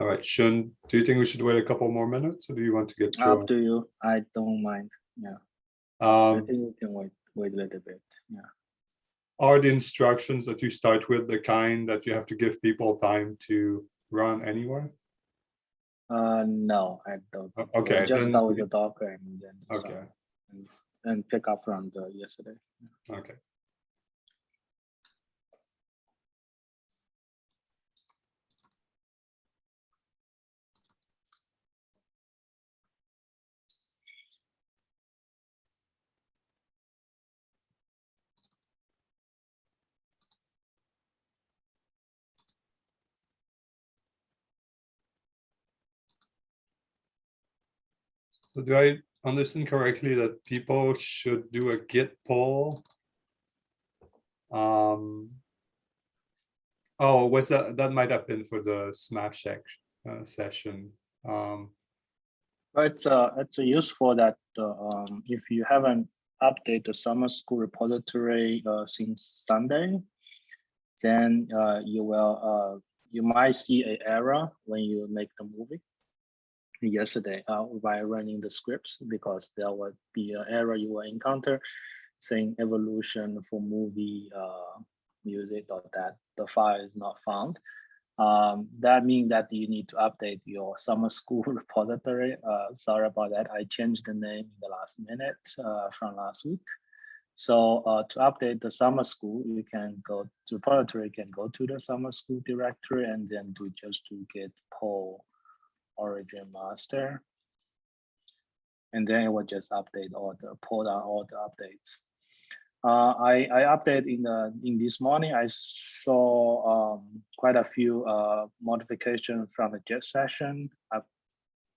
All right, Shun, do you think we should wait a couple more minutes or do you want to get through? Up to you. I don't mind. Yeah, I Um, think we can wait, wait a little bit. Yeah. are the instructions that you start with the kind that you have to give people time to run anywhere? Uh, no, I don't. Okay, Just then start with the Docker and then. Okay. start And, and pick up from the yesterday. Okay. So do I understand correctly that people should do a git pull? Um. Oh, was that, that might have been for the SMASH uh, session. Um, it's uh, it's useful that uh, um, if you haven't updated the summer school repository uh, since Sunday, then uh, you will uh, you might see an error when you make the movie yesterday uh, by running the scripts because there would be an error you will encounter saying evolution for movie uh, MUSIC or that the file is not found. Um, that means that you need to update your summer school repository. Uh, sorry about that. I changed the name in the last minute uh, from last week. So uh, to update the summer school, you can go to repository, you can go to the summer school directory and then do just to git pull origin master. And then it will just update all the pull down all the updates. Uh, I, I update in the in this morning. I saw um, quite a few uh, modifications from the jet session. I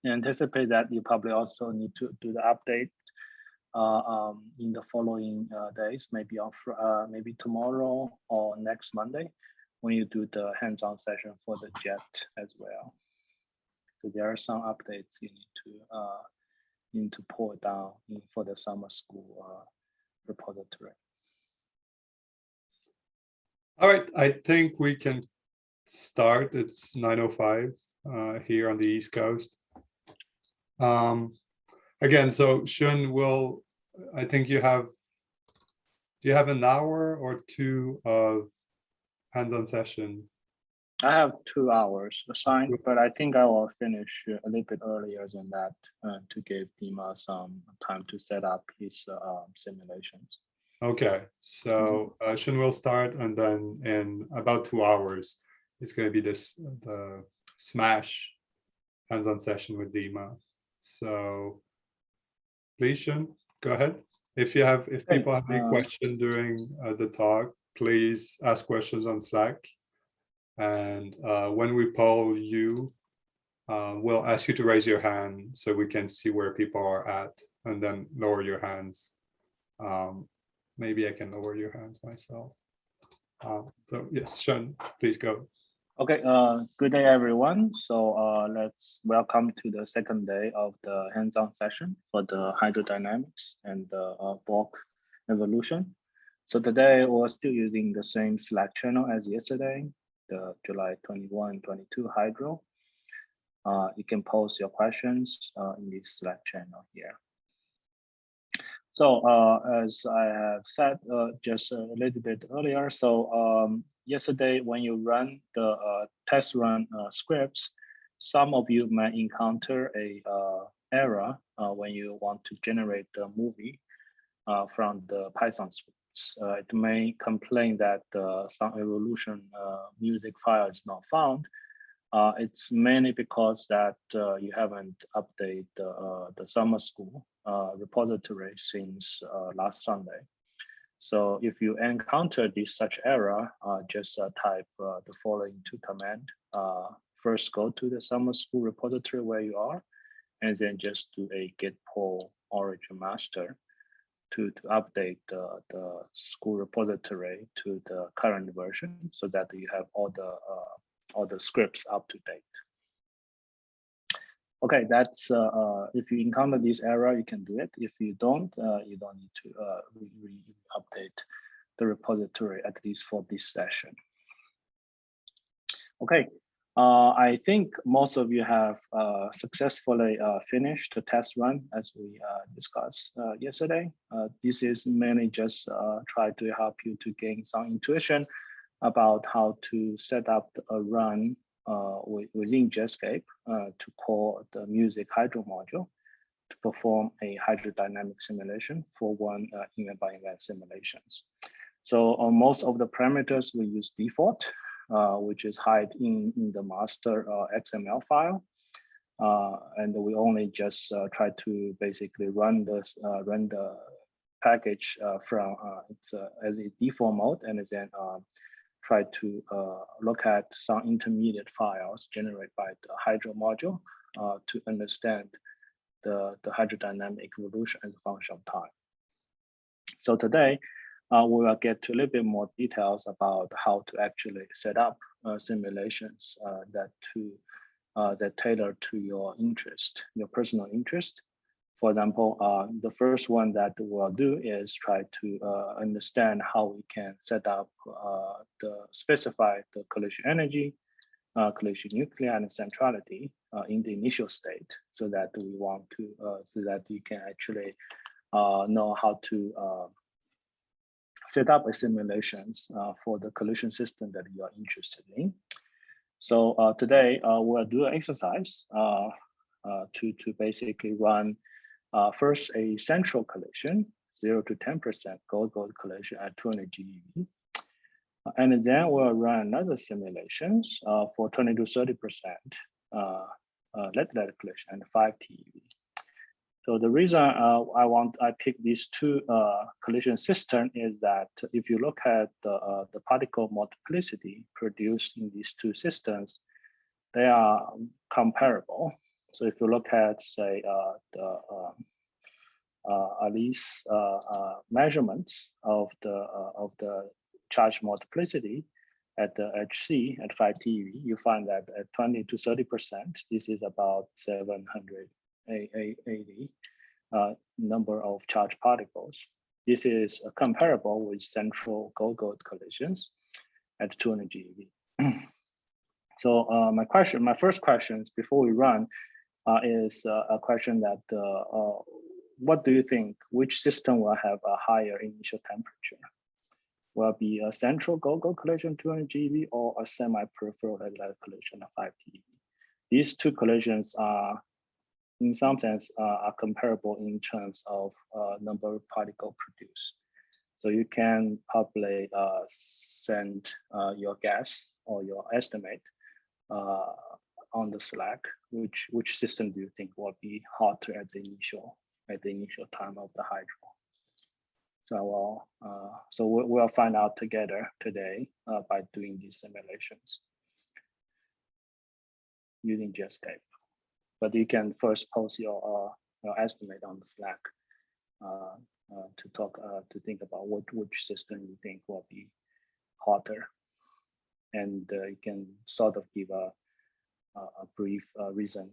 anticipate that you probably also need to do the update uh, um, in the following uh, days, maybe on uh, maybe tomorrow or next Monday, when you do the hands-on session for the jet as well. So there are some updates you need to uh, need to pull down in, for the summer school uh, repository. all right, I think we can start. It's nine oh five uh, here on the East Coast. Um, again, so Shun will, I think you have, do you have an hour or two of hands-on session? I have two hours assigned, but I think I will finish a little bit earlier than that uh, to give Dima some time to set up his uh, simulations. Okay, so uh, Shun will start and then in about two hours, it's going to be this, the SMASH hands-on session with Dima. So please, Shun, go ahead. If you have, if people have any uh, question during uh, the talk, please ask questions on Slack. And uh, when we poll you, uh, we'll ask you to raise your hand so we can see where people are at and then lower your hands. Um, maybe I can lower your hands myself. Um, so yes, Sean, please go. Okay, uh, good day, everyone. So uh, let's welcome to the second day of the hands-on session for the hydrodynamics and the uh, bulk evolution. So today we're still using the same Slack channel as yesterday, the July 21, 22 hydro. Uh, you can post your questions uh, in this Slack channel here. So uh, as I have said uh, just a little bit earlier, so um, yesterday when you run the uh, test run uh, scripts, some of you might encounter a error when you want to generate the movie from the Python scripts. Uh, it may complain that uh, some evolution uh, MUSIC file is not found. Uh, it's mainly because that uh, you haven't updated uh, the summer school repository since last Sunday. So if you encounter this such error, just type the following two command. First, go to the summer school repository where you are, and then just do a git pull origin master to, to update the, the school repository to the current version so that you have all the uh, all the scripts up to date. Okay, that's uh, uh, if you encounter this error, you can do it. If you don't, uh, you don't need to uh, re, re update the repository at least for this session. Okay, Uh, I think most of you have uh, successfully uh, finished the test run as we uh, discussed uh, yesterday. Uh, this is mainly just try to help you to gain some intuition about how to set up a run within Jetscape to call the MUSIC hydro module to perform a hydrodynamic simulation for one event by event simulations. So on most of the parameters we use default Uh, which is hide in, in the master uh, XML file. Uh, and we only just uh, try to basically run this uh, run the package from it's as a default mode and then try to look at some intermediate files generated by the Hydro module to understand the, the hydrodynamic evolution as a function of time. So today, uh, we will get to a little bit more details about how to actually set up uh, simulations uh, that to uh, that tailor to your interest, your personal interest. For example, uh, the first one that we'll do is try to uh, understand how we can set up the specify the collision energy, collision nuclei and centrality in the initial state, so that we want to so that you can actually know how to set up a simulations uh, for the collision system that you are interested in. So uh, today uh, we'll do an exercise uh, uh, to, to basically run uh, first a central collision, zero to 10% gold-gold collision at 200 GeV. And then we'll run another simulations for 20 to 30% lead-lead collision and 5 TeV. So the reason uh, I want I pick these two uh, collision systems is that if you look at the, uh, the particle multiplicity produced in these two systems, they are comparable. So if you look at say uh, the um, uh, ALICE uh, measurements of the of the charge multiplicity at the LHC at 5 TeV, you find that at 20 to 30 percent, this is about 700 80 uh, number of charged particles. This is uh, comparable with central gold-gold collisions at 200 GeV. so uh, my question, my first questions before we run uh, is uh, a question that uh, what do you think, which system will have a higher initial temperature? Will be a central gold-gold collision 200 GeV or a semi-peripheral collision of 5 TeV? These two collisions are in some sense uh, are comparable in terms of uh, number of particle produced. So you can probably uh, send uh, your guess or your estimate uh, on the Slack, which which system do you think will be hotter at the initial at the initial time of the hydro? So we'll, uh, so we'll, find out together today by doing these simulations using Jetscape but you can first post your, uh, your estimate on the Slack uh, uh, to talk to think about what which system you think will be hotter, and you can sort of give a a brief reason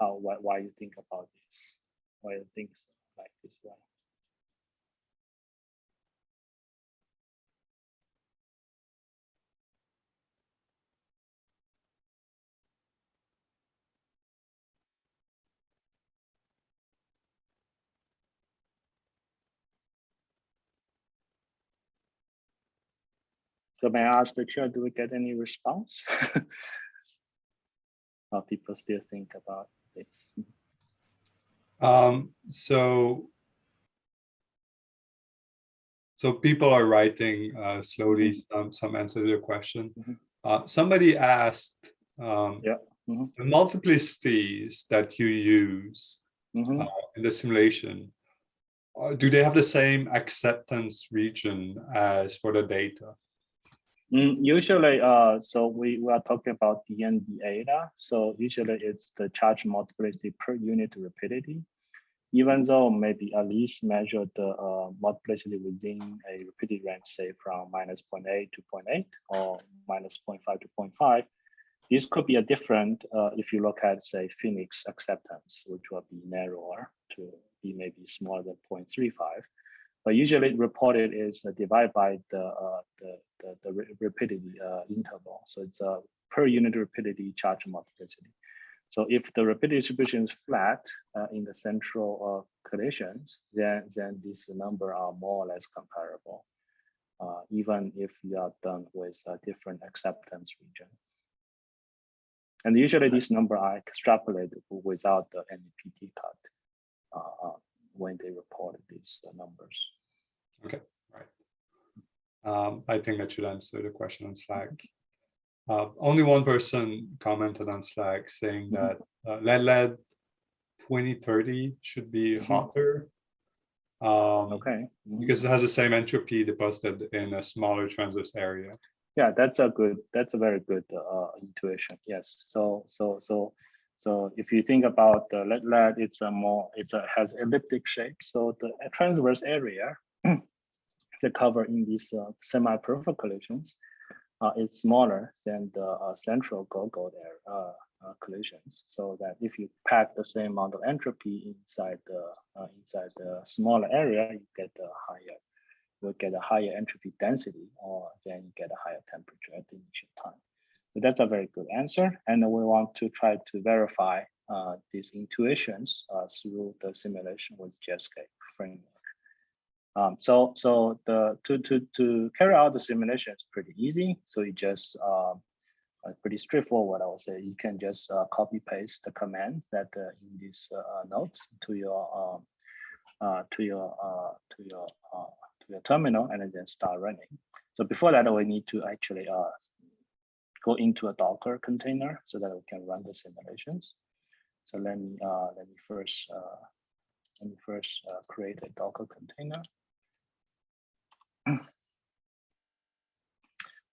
how why, why you think about this, why you think like this way. So may I ask the chair, do we get any response? or people still think about this? Um, so, so people are writing uh, slowly mm-hmm. some, some answer to your question. Mm -hmm. uh, somebody asked um, yeah. Mm -hmm. the multiplicities that you use mm -hmm. uh, in the simulation, uh, do they have the same acceptance region as for the data? Mm, usually, uh, so we, we are talking about DND data. So usually it's the charge multiplicity per unit rapidity. Even though maybe ALICE measure the uh, multiplicity within a rapidity range, say from minus 0.8 to 0.8 or minus 0.5 to 0.5, this could be a different uh, if you look at say PHENIX acceptance, which will be narrower to be maybe smaller than 0.35 but usually reported is uh, divided by the, uh, the, the, the, rapidity uh, interval. So it's uh, per unit rapidity charge multiplicity. So if the rapidity distribution is flat uh, in the central uh, collisions, then, then these number are more or less comparable, uh, even if you are done with a different acceptance region. And usually these number are extrapolated without the any PT cut when they reported these uh, numbers. Okay, right. Um, I think that should answer the question on Slack. Uh, only one person commented on Slack saying Mhm. that uh, lead lead 2030 should be Mhm. hotter. Um, Okay. Because it has the same entropy deposited in a smaller transverse area. Yeah, that's a good, that's a very good uh, intuition. Yes. So, so, so, so if you think about the lead, lead, it's a more, it's a has elliptic shape. So the transverse area the cover in these uh, semi-peripheral collisions uh, is smaller than the uh, central go-go there uh, uh, collisions. So that if you pack the same amount of entropy inside the uh, inside the smaller area, you get a higher you get a higher entropy density, or then you get a higher temperature at the initial time. That's a very good answer, and we want to try to verify uh, these intuitions uh, through the simulation with Jetscape framework. Um, so so the to to to carry out the simulation is pretty easy. So you just um, uh, pretty straightforward. I would say you can just uh, copy paste the commands that uh, in these uh, notes to your um, to your to your to your terminal and then start running. So before that, we need to actually go into a Docker container so that we can run the simulations. So let me uh, let me first uh, let me first uh, create a Docker container.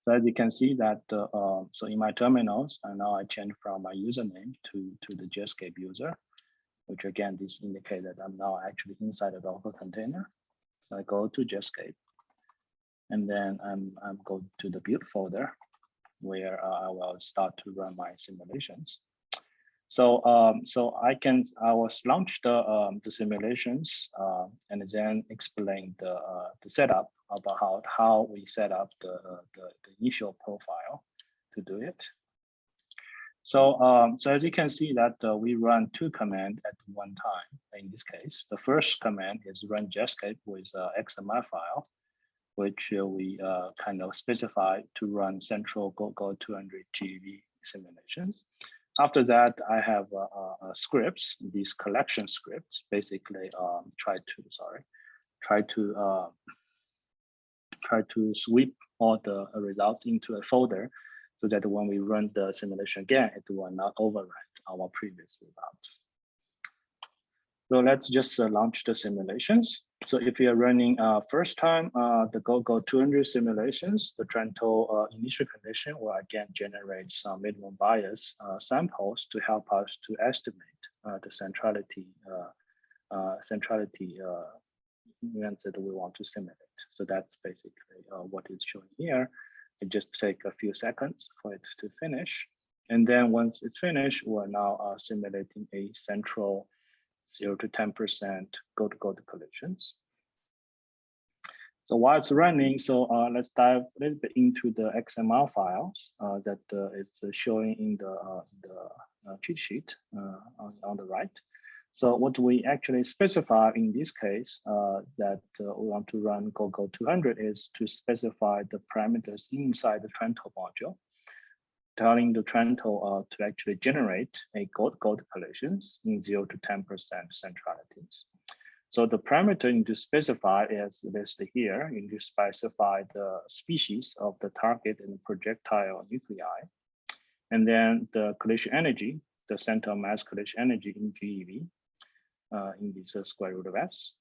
So as you can see that, uh, uh, so in my terminals, and now I change from my username to, to the Jetscape user, which again, this indicates that I'm now actually inside a Docker container. So I go to Jetscape, and then I'm, I'm go to the build folder where uh, I will start to run my simulations. So um, so I can I will launch the um, the simulations uh, and then explain the uh, the setup about how how we set up the the, the initial profile to do it. So um, so as you can see that uh, we run two commands at one time. In this case, the first command is run Jetscape with uh, XML file, which we uh, kind of specify to run central GoGo 200 GeV simulations. After that, I have uh, uh, scripts, these collection scripts, basically um, try to, sorry, try to try to sweep all the results into a folder so that when we run the simulation again, it will not overwrite our previous results. So let's just uh, launch the simulations. So if you're running uh, first time uh, the GoGo 200 simulations, the Trento uh, initial condition will again generate some minimum bias uh, samples to help us to estimate uh, the centrality uh, centrality events that we want to simulate. So that's basically what is shown here. It just take a few seconds for it to finish. And then once it's finished, we're now simulating a central 0 to 10% go-to-go collisions. So while it's running, so uh, let's dive a little bit into the XML files uh, that uh, is showing in the, uh, the uh, cheat sheet uh, on, on the right. So what we actually specify in this case that we want to run GoGo 200 is to specify the parameters inside the Trento module telling the Trento uh, to actually generate a gold-gold collisions in 0 to 10% centralities. So the parameter you need to specify is listed here. You need to specify the species of the target and projectile nuclei. And then the collision energy, the center mass collision energy in GeV uh, in this square root of S.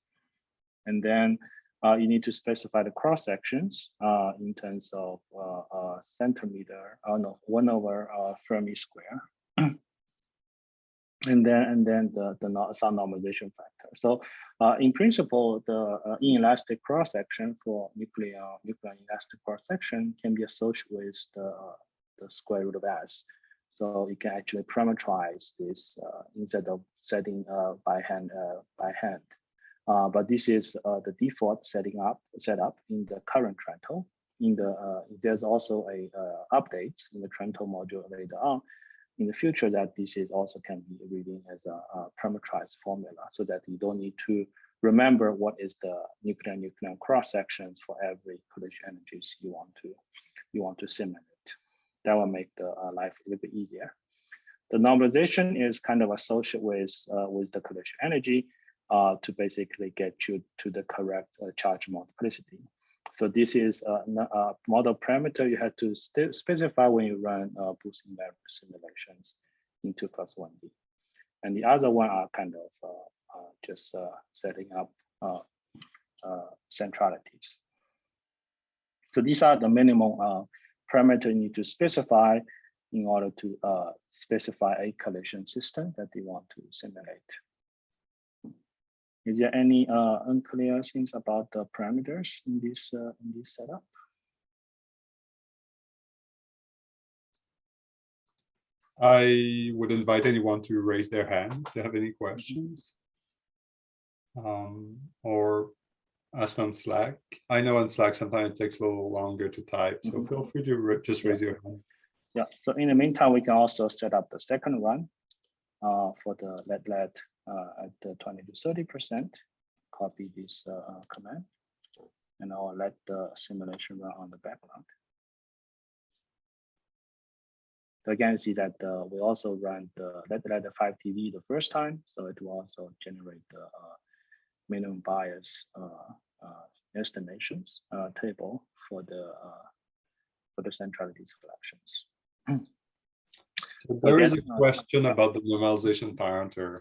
And then uh, you need to specify the cross sections uh, in terms of uh, uh centimeter, oh no, one over uh, Fermi square. and then and then the, the some normalization factor. So uh, in principle, the inelastic cross section for nuclear nuclear elastic cross section can be associated with the, the square root of S. So you can actually parameterize this instead of setting by hand by hand. Uh, but this is uh, the default setting up setup in the current Trento. in the uh, there's also a uh, updates in the Trento module later on in the future that this is also can be reading as a, a parameterized formula so that you don't need to remember what is the nuclear nuclear cross sections for every collision energies you want to you want to simulate. That will make the uh, life a little bit easier. The normalization is kind of associated with with the collision energy uh, to basically get you to the correct uh, charge multiplicity. So this is a, a model parameter you have to specify when you run uh, Boosting simulations in 2 plus 1D. And the other one are kind of uh, uh, just uh, setting up uh, uh, centralities. So these are the minimum parameter you need to specify in order to specify a collision system that they want to simulate. Is there any uh, unclear things about the parameters in this uh, in this setup? I would invite anyone to raise their hand if they have any questions. Um, or ask on Slack. I know on Slack sometimes it takes a little longer to type, so Mhm. feel free to just raise your hand. Yeah, so in the meantime, we can also set up the second one uh, for the let let at the 20 to 30 percent. Copy this uh, uh, command, and I'll let the simulation run on the background. So again, see that uh, we also run the let let the 5 TeV the first time, so it will also generate the uh, minimum bias uh, uh, estimations uh, table for the uh, for the centrality selections. So There is a Again, uh, question about the normalization parameter.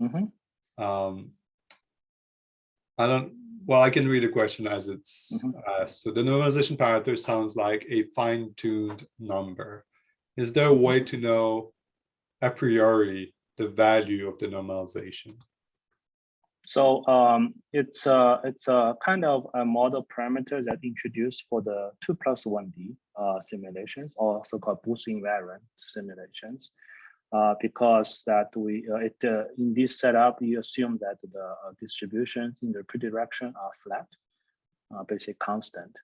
Mhm. Um, I don't, well, I can read the question as it's Mhm. asked. So the normalization parameter sounds like a fine-tuned number. Is there a way to know a priori the value of the normalization? So um, it's a it's a kind of a model parameter that introduced for the two plus one D uh, simulations, or so-called Boost invariant simulations, uh, because that we uh, it uh, in this setup you assume that the uh, distributions in the rapidity direction are flat, uh, basically constant.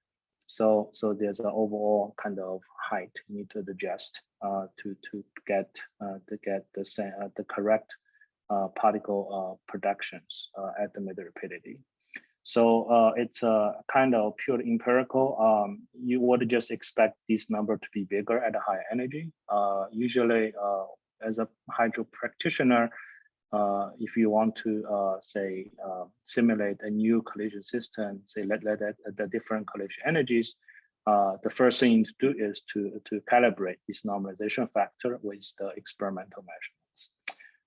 So so there's an overall kind of height you need to adjust to to get to get the same the correct particle productions at the mid rapidity. So it's a kind of pure empirical. Um, you would just expect this number to be bigger at a higher energy. Usually, as a hydro practitioner, uh, if you want to uh, say uh, simulate a new collision system, say let let at the different collision energies, uh, the first thing to do is to to calibrate this normalization factor with the experimental measurements.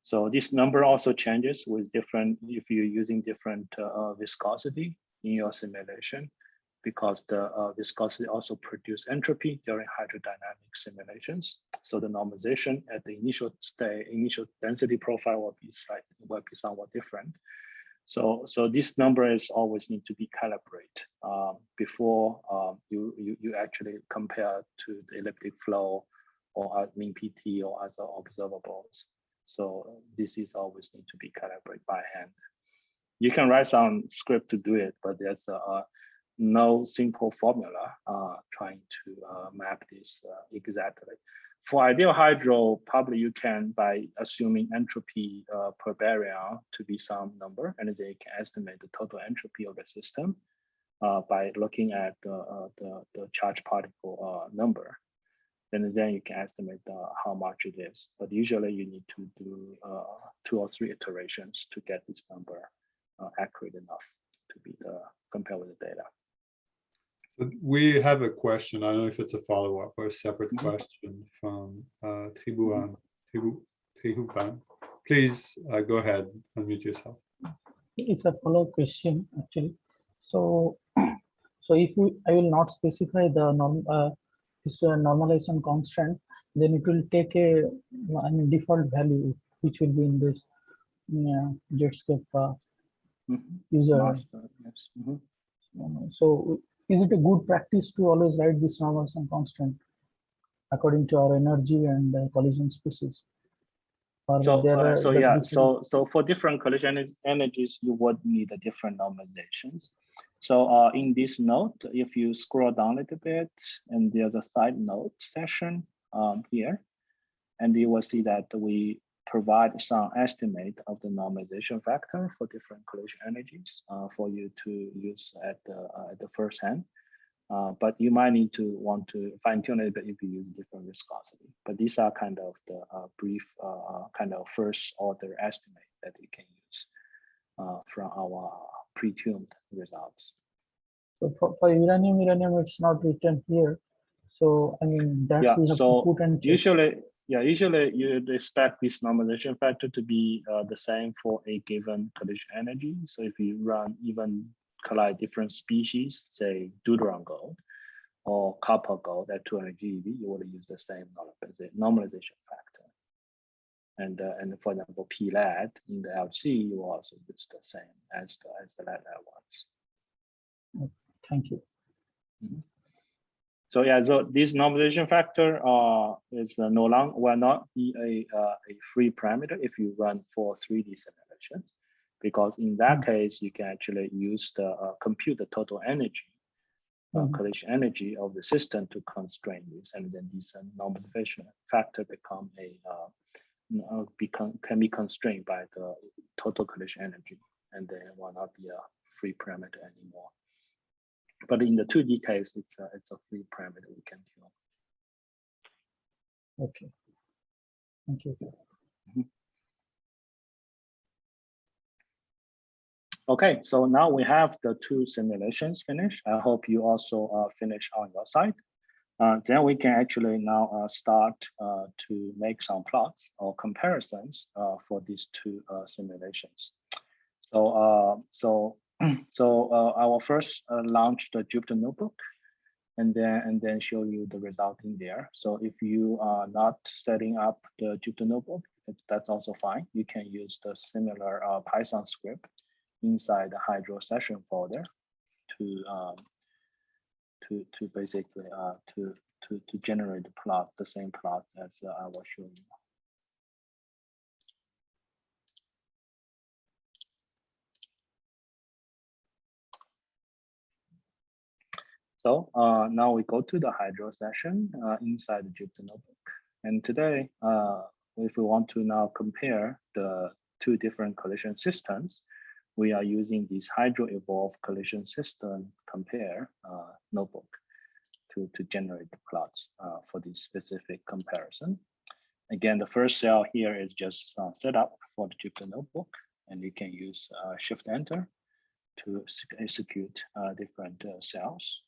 So this number also changes with different, if you're using different uh, viscosity in your simulation, because the uh, viscosity also produce entropy during hydrodynamic simulations. So the normalization at the initial state, initial density profile will be slightly, will be somewhat different. So, so this number is always need to be calibrated um, before um, you, you you actually compare to the elliptic flow or mean PT or other observables. So this is always need to be calibrated by hand. You can write some script to do it, but there's uh, no simple formula uh, trying to uh, map this uh, exactly. For ideal hydro, probably you can by assuming entropy uh, per baryon to be some number, and then you can estimate the total entropy of the system uh, by looking at the, the, the charge particle number and then you can estimate uh, how much it is. But usually you need to do uh, two or three iterations to get this number uh, accurate enough to be the compare with the data. But We have a question. I don't know if it's a follow-up or a separate Mhm. question from uh, Tribuan, Tribu, Tribuan. Please uh, go ahead, unmute yourself. It's a follow up question actually. So, so if we, I will not specify the norm, uh, this uh, normalization constant, then it will take a I mean, default value which will be in this yeah, Jetscape uh, Mhm. user. Master, yes. Mhm. Um, So is it a good practice to always write these this normalization constant according to our energy and uh, collision species? Or So, uh, so yeah, so so for different collision energies, you would need a different normalizations. So uh, in this note, if you scroll down a little bit and there's a side note section um, here, and you will see that we provide some estimate of the normalization factor for different collision energies uh, for you to use at the, uh, at the first hand. Uh, but you might need to want to fine tune it if you use different viscosity. But these are kind of the uh, brief uh, kind of first order estimate that you can use uh, from our pre-tuned results. So for, for uranium, uranium, it's not written here. So I mean, that's Yeah, so to put and. Usually, yeah, usually you'd expect this normalization factor to be uh, the same for a given collision energy. So if you run even collide different species, say deuteron gold or copper gold at 200 GeV, you would use the same normalization factor. And uh, and for example, P lead in the LHC, you also use the same as the as the lead ones. Thank you. So yeah, so this normalization factor uh, is uh, no longer will not be a, uh, a free parameter if you run for 3D simulations, because in that case you can actually use the uh, compute the total energy, uh, Mhm. collision energy of the system to constrain this, and then this uh, normalization factor become a become can be constrained by the total collision energy, and then will not be a free parameter anymore. But in the 2D case, it's a, it's a free parameter we can tune. Okay. Thank you. Okay, so now we have the two simulations finished. I hope you also uh, finish on your side. Uh, then we can actually now uh, start uh, to make some plots or comparisons uh, for these two uh, simulations. So, uh, so, so uh, I will first uh, launch the Jupyter Notebook, and then and then show you the result in there. So if you are not setting up the Jupyter Notebook, that's also fine. You can use the similar uh, Python script inside the Hydro session folder to um, to to basically uh, to to to generate the plot, the same plot as uh, I was showing you. So uh, now we go to the Hydro session uh, inside the Jupyter Notebook. And today, uh, if we want to now compare the two different collision systems, we are using this Hydro Evolve collision system compare uh, notebook to, to generate the plots uh, for this specific comparison. Again, the first cell here is just uh, set up for the Jupyter Notebook, and you can use Shift Enter to execute different cells.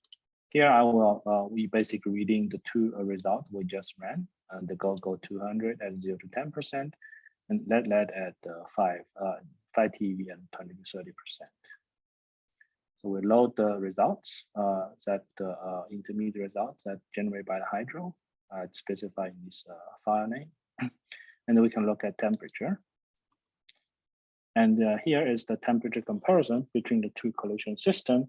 Here I will, uh, we basically reading the two uh, results we just ran, the go go 200 at 0 to 10%, and lead lead at uh, 5, uh, 5 TeV and 20 to 30%. So we load the results, uh, that the uh, intermediate results that generated by the hydro, uh, specified in this uh, file name. and then we can look at temperature. And uh, here is the temperature comparison between the two collision system.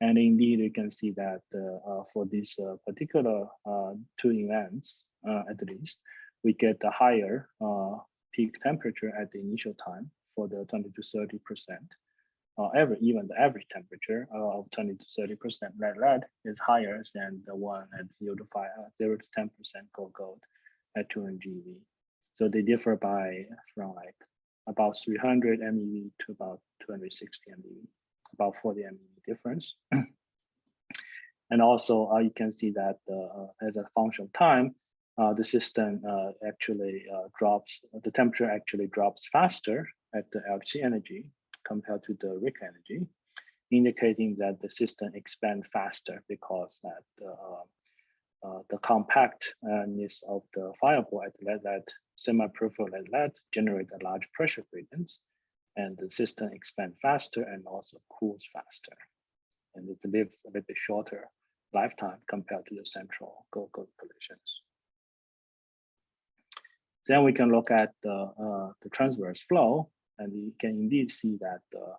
And indeed, you can see that uh, uh, for these uh, particular uh, two events, at least, we get a higher peak temperature at the initial time for the 20 to 30 percent. Every even the average temperature of 20 to 30 percent lead lead is higher than the one at 0 to 5 uh, 0 to 10 percent gold gold at 200 GeV. So they differ by from like about 300 MeV to about 260 MeV, about 40 MeV difference. and also uh, you can see that uh, as a function of time, uh, the system uh, actually uh, drops, the temperature actually drops faster at the LHC energy compared to the RHIC energy, indicating that the system expand faster because that uh, uh, the compactness of the fireball at lead semi-peripheral lead lead generate a large pressure gradients, and the system expands faster and also cools faster, and it lives a little bit shorter lifetime compared to the central gold collisions. Then we can look at the, uh, the transverse flow, and you can indeed see that uh,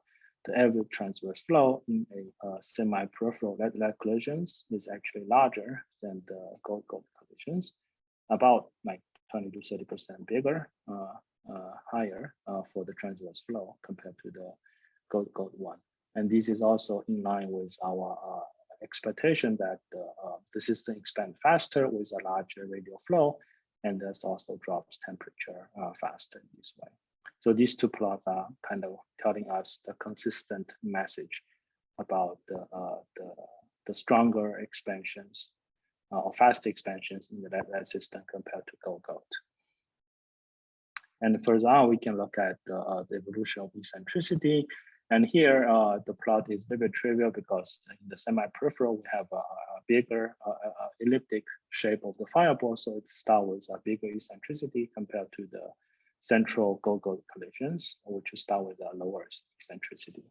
the average transverse flow in a uh, semi-peripheral lead collisions is actually larger than the gold gold collisions, about like 20 to 30 percent bigger, uh, higher uh, for the transverse flow compared to the gold gold one. And this is also in line with our uh, expectation that uh, uh, the system expand faster with a larger radial flow, and this also drops temperature uh, faster this way. So these two plots are kind of telling us the consistent message about the, uh, the, the stronger expansions uh, or fast expansions in the lead system compared to gold gold. And further on, we can look at uh, the evolution of eccentricity. And here, uh, the plot is a little bit trivial because in the semi-peripheral, we have a, a bigger uh, uh, elliptic shape of the fireball. So it starts with a bigger eccentricity compared to the central gold-gold collisions, which start with a lower eccentricity.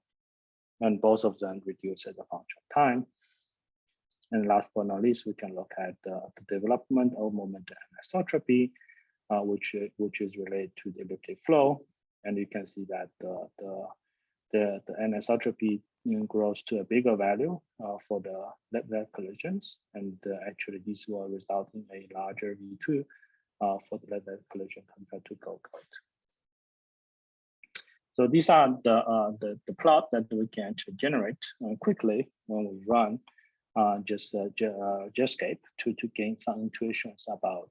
And both of them reduce as a function of time. And last but not least, we can look at uh, the development of moment anisotropy, uh, which, which is related to the elliptic flow. And you can see that the, the, the, the anisotropy grows to a bigger value uh, for the lead collisions. And uh, actually this will result in a larger V2 uh, for the lead collision compared to gold gold. So these are the, uh, the, the plot that we can generate uh, quickly when we run uh, just uh, Jetscape to, to gain some intuitions about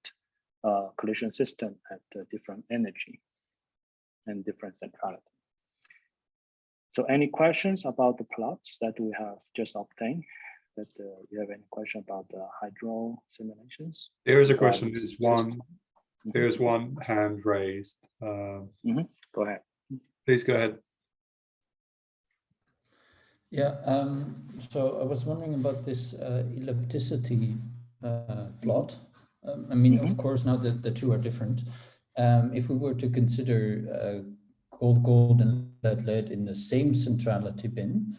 uh, collision system at uh, different energy and different centrality. So any questions about the plots that we have just obtained? That uh, you have any question about the hydro simulations? There is a question, there's system. one, Mhm. there's one hand raised. Um, Go ahead. Please go ahead. Yeah, um, so I was wondering about this uh, ellipticity uh, plot. Um, I mean, of Mhm. course, now that the two are different, um, if we were to consider uh, gold, gold and lead, lead in the same centrality bin,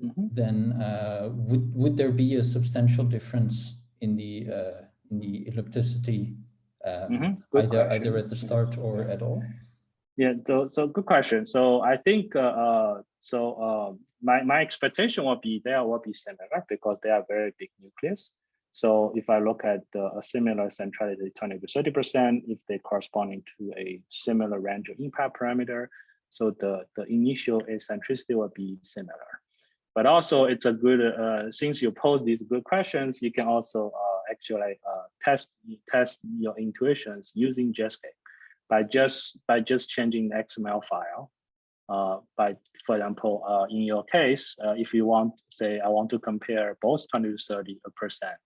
Mhm. then uh, would would there be a substantial difference in the uh, in the ellipticity um, Mhm. Good either either at the start or at all? Yeah, so, so good question. So I think, uh, uh, so uh, my, my expectation will be there will be similar because they are very big nucleus. So if I look at a similar centrality, 20 to 30%, if they corresponding to a similar range of impact parameter, so the, the initial eccentricity will be similar. But also it's a good, uh, since you pose these good questions, you can also uh, actually uh, test, test your intuitions using Jetscape by just by just changing the XML file. Uh, by, for example, uh, in your case, uh, if you want, say, I want to compare both 20 to 30 percent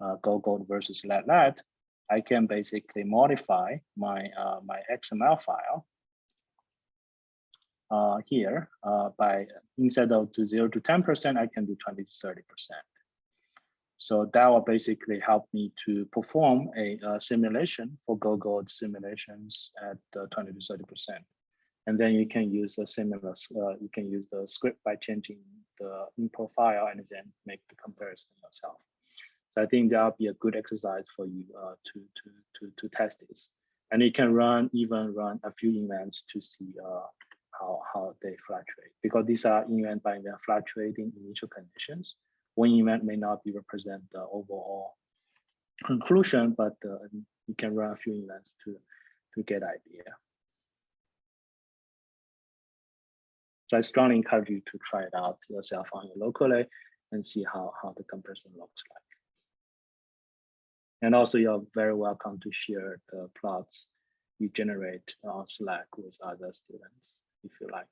uh, gold gold versus lead lead, I can basically modify my uh, my XML file uh, here uh, by instead of to zero to 10 percent, I can do 20 to 30 percent. So that will basically help me to perform a, uh simulation for go gold simulations at uh, 20 to 30 percent. And then you can use a similar, uh, you can use the script by changing the input file and then make the comparison yourself. So I think that'll be a good exercise for you uh, to, to, to, to test this. And you can run, even run a few events to see uh, how, how they fluctuate because these are event by event fluctuating initial conditions one event may not be represent the overall conclusion, but uh, you can run a few events to to get idea. So I strongly encourage you to try it out yourself on your locally and see how how the comparison looks like. And also, you're very welcome to share the plots you generate on Slack with other students if you like.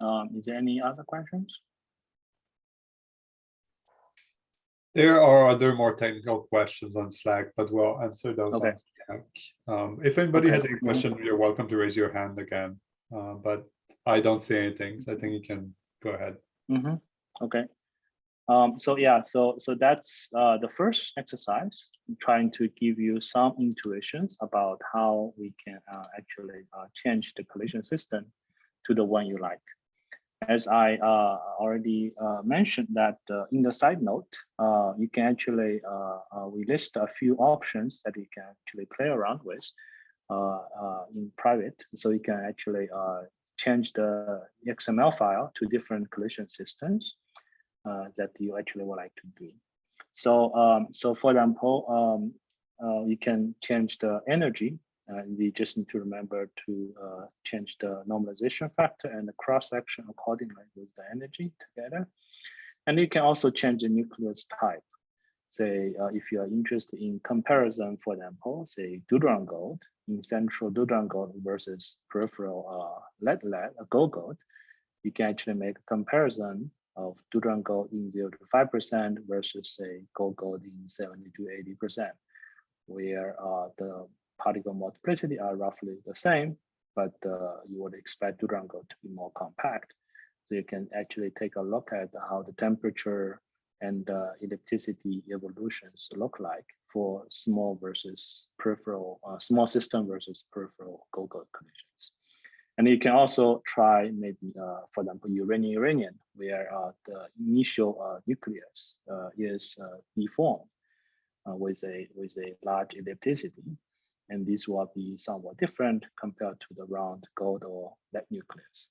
Um, is there any other questions? There are other more technical questions on Slack, but we'll answer those Okay. on Slack. Um, if anybody has Okay. any question, you're welcome to raise your hand again. Uh, but I don't see anything, so I think you can go ahead. Mhm. Okay. Um, so yeah, so so that's uh, the first exercise, trying to give you some intuitions about how we can uh, actually uh, change the collision system to the one you like. As I uh, already uh, mentioned that uh, in the side note, uh, you can actually, uh, uh, we list a few options that you can actually play around with in private. So you can actually change the XML file to different collision systems that you actually would like to do. So, um, so for example, um, you can change the energy. Uh, we just need to remember to uh, change the normalization factor and the cross section accordingly with the energy together. And you can also change the nucleus type. Say, uh, if you are interested in comparison, for example, say deuteron gold in central deuteron gold versus peripheral uh, lead lead, a gold gold, you can actually make a comparison of deuteron gold in 0 to 5% versus say gold gold in 70 to 80%, where uh, the particle multiplicity are roughly the same, but uh, you would expect Durango to be more compact. So you can actually take a look at how the temperature and uh, ellipticity evolutions look like for small versus peripheral, uh, small system versus peripheral gold collisions. And you can also try maybe, uh, for example, uranium-uranium, where uh, the initial uh, nucleus uh, is deformed with a with a large ellipticity, and this will be somewhat different compared to the round gold or lead nucleus.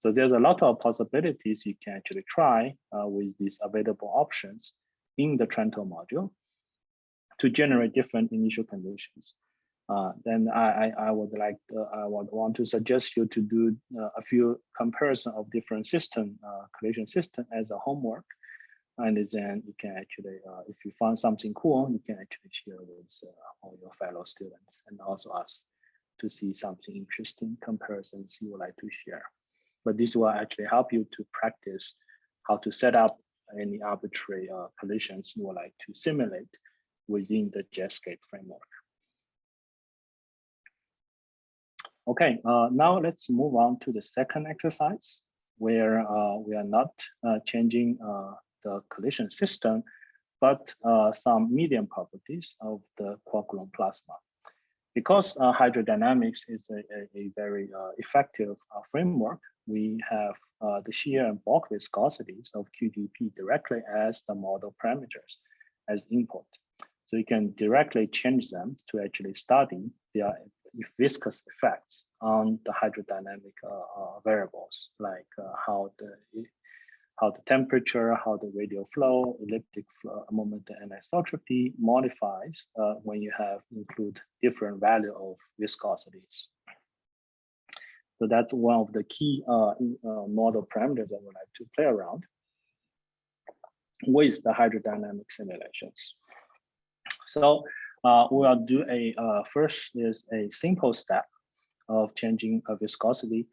So there's a lot of possibilities you can actually try with these available options in the Trento module to generate different initial conditions uh, then I, I, I would like I would want to suggest you to do uh, a few comparison of different system uh, collision system as a homework, and then you can actually uh, if you find something cool, you can actually share with uh, all your fellow students and also us to see something interesting comparisons you would like to share. But this will actually help you to practice how to set up any arbitrary uh, collisions you would like to simulate within the Jetscape framework. Okay, uh, now let's move on to the second exercise where uh, we are not uh, changing uh, the collision system, but uh, some medium properties of the quark-gluon plasma. Because uh, hydrodynamics is a, a, a very effective framework, we have the shear and bulk viscosities of QGP directly as the model parameters as input. So you can directly change them to actually study their viscous effects on the hydrodynamic uh, uh, variables, like uh, how the how the temperature, how the radial flow, elliptic flow, moment and isotropy modifies uh, when you have include different value of viscosities. So that's one of the key uh, uh, model parameters I would like to play around with the hydrodynamic simulations. So uh, we'll do a uh, first is a simple step of changing a viscosity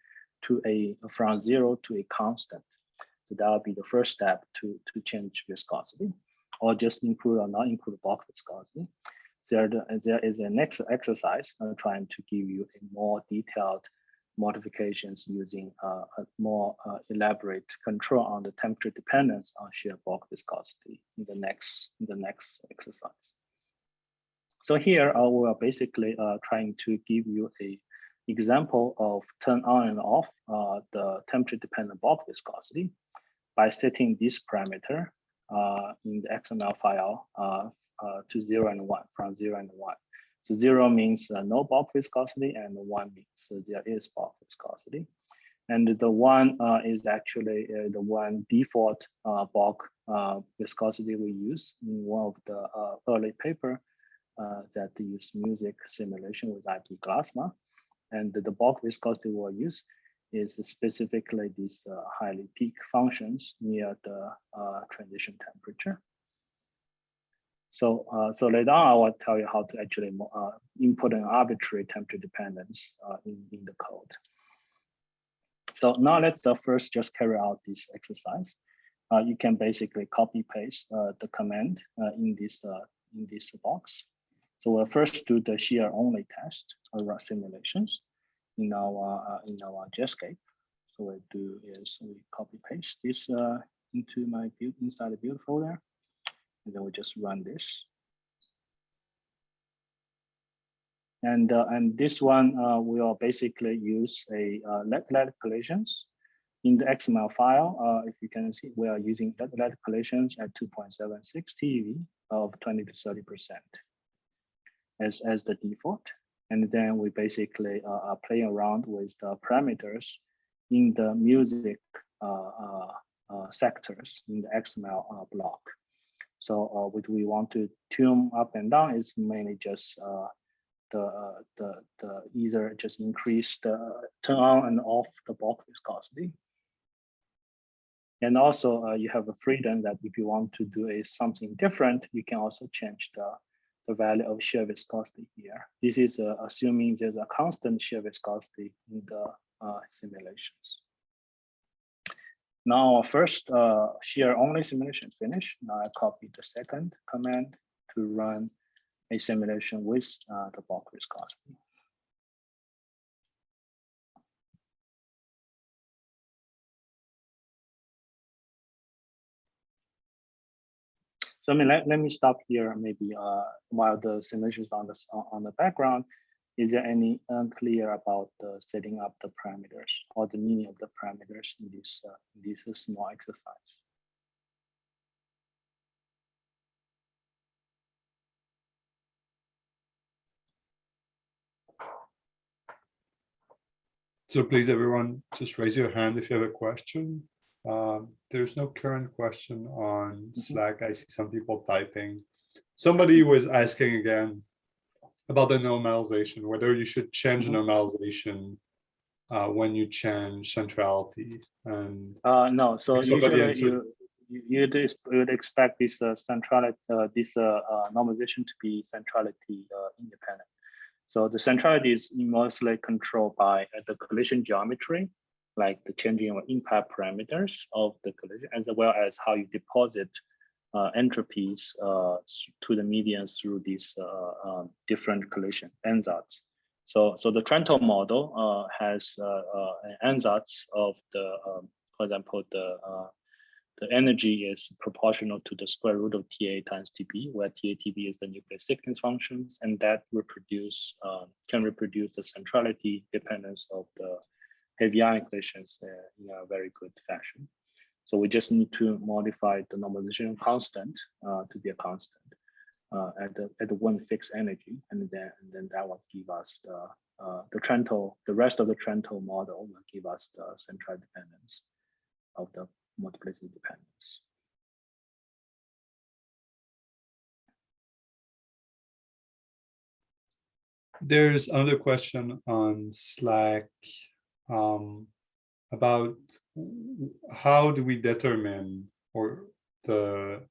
to a from zero to a constant. So that will be the first step to, to change viscosity or just include or not include bulk viscosity. There, there is a next exercise I'm trying to give you a more detailed modifications using uh, a more uh, elaborate control on the temperature dependence on shear bulk viscosity in the next in the next exercise. So here uh, we are basically uh, trying to give you a example of turn on and off uh, the temperature dependent bulk viscosity by setting this parameter uh, in the XML file uh, uh, to zero and one from zero and one. So zero means no bulk viscosity and one means there is bulk viscosity. And the one is actually the one default bulk viscosity we use in one of the early paper uh, that use MUSIC simulation with IP Glasma. And the bulk viscosity we'll use is specifically these uh, highly peak functions near the uh, transition temperature. So, uh, so later on, I will tell you how to actually uh, input an arbitrary temperature dependence uh, in, in the code. So now let's first just carry out this exercise. you can basically copy paste the command in this in this box so we'll first do the shear only test or simulations in our uh, in our Jetscape. So what we do is we copy paste this uh, into my build inside the build folder, and then we just run this. And uh, and this one will basically use a uh, lead collisions in the XML file. Uh, if you can see, we are using lead collisions at 2.76 TeV of 20 to 30 percent as, as the default. And then we basically uh, are playing around with the parameters in the MUSIC uh, uh, sectors in the XML block. So what we want to tune up and down is mainly just the, the, the either just increase the turn on and off the bulk viscosity. And also uh, you have a freedom that if you want to do a something different, you can also change the, the value of shear viscosity here. This is uh, assuming there's a constant shear viscosity in the uh, simulations. Now, first uh, shear only simulation is finished. Now I copy the second command to run a simulation with uh, the bulk viscosity. So I mean, let, let me stop here maybe uh, while the simulation is on the, on the background. Is there any unclear about the setting up the parameters or the meaning of the parameters in this, uh, in this small exercise? So please, everyone, just raise your hand if you have a question. Um, there's no current question on Slack. I see some people typing. Somebody was asking again about the normalization, whether you should change Mhm. normalization uh, when you change centrality and Uh, no, so usually you, you'd expect this uh, centrality, uh, this uh, uh, normalization to be centrality uh, independent. So the centrality is mostly controlled by uh, the collision geometry, like the changing of impact parameters of the collision, as well as how you deposit uh, entropies uh, to the median through these uh, um, different collision ansatz. So, so the Trento model uh, has uh, uh, an ansatz of the, um, for example, the uh, the energy is proportional to the square root of TA times TB, where TA TB is the nuclear thickness functions, and that reproduce uh, can reproduce the centrality dependence of the ion collisions uh, in a very good fashion. So we just need to modify the normalization constant uh, to be a constant uh, at the at the one fixed energy, and then and then that will give us the the Trento, the rest of the Trento model will give us the central dependence of the multiplicity dependence. there's another question on Slack um, about how do we determine or the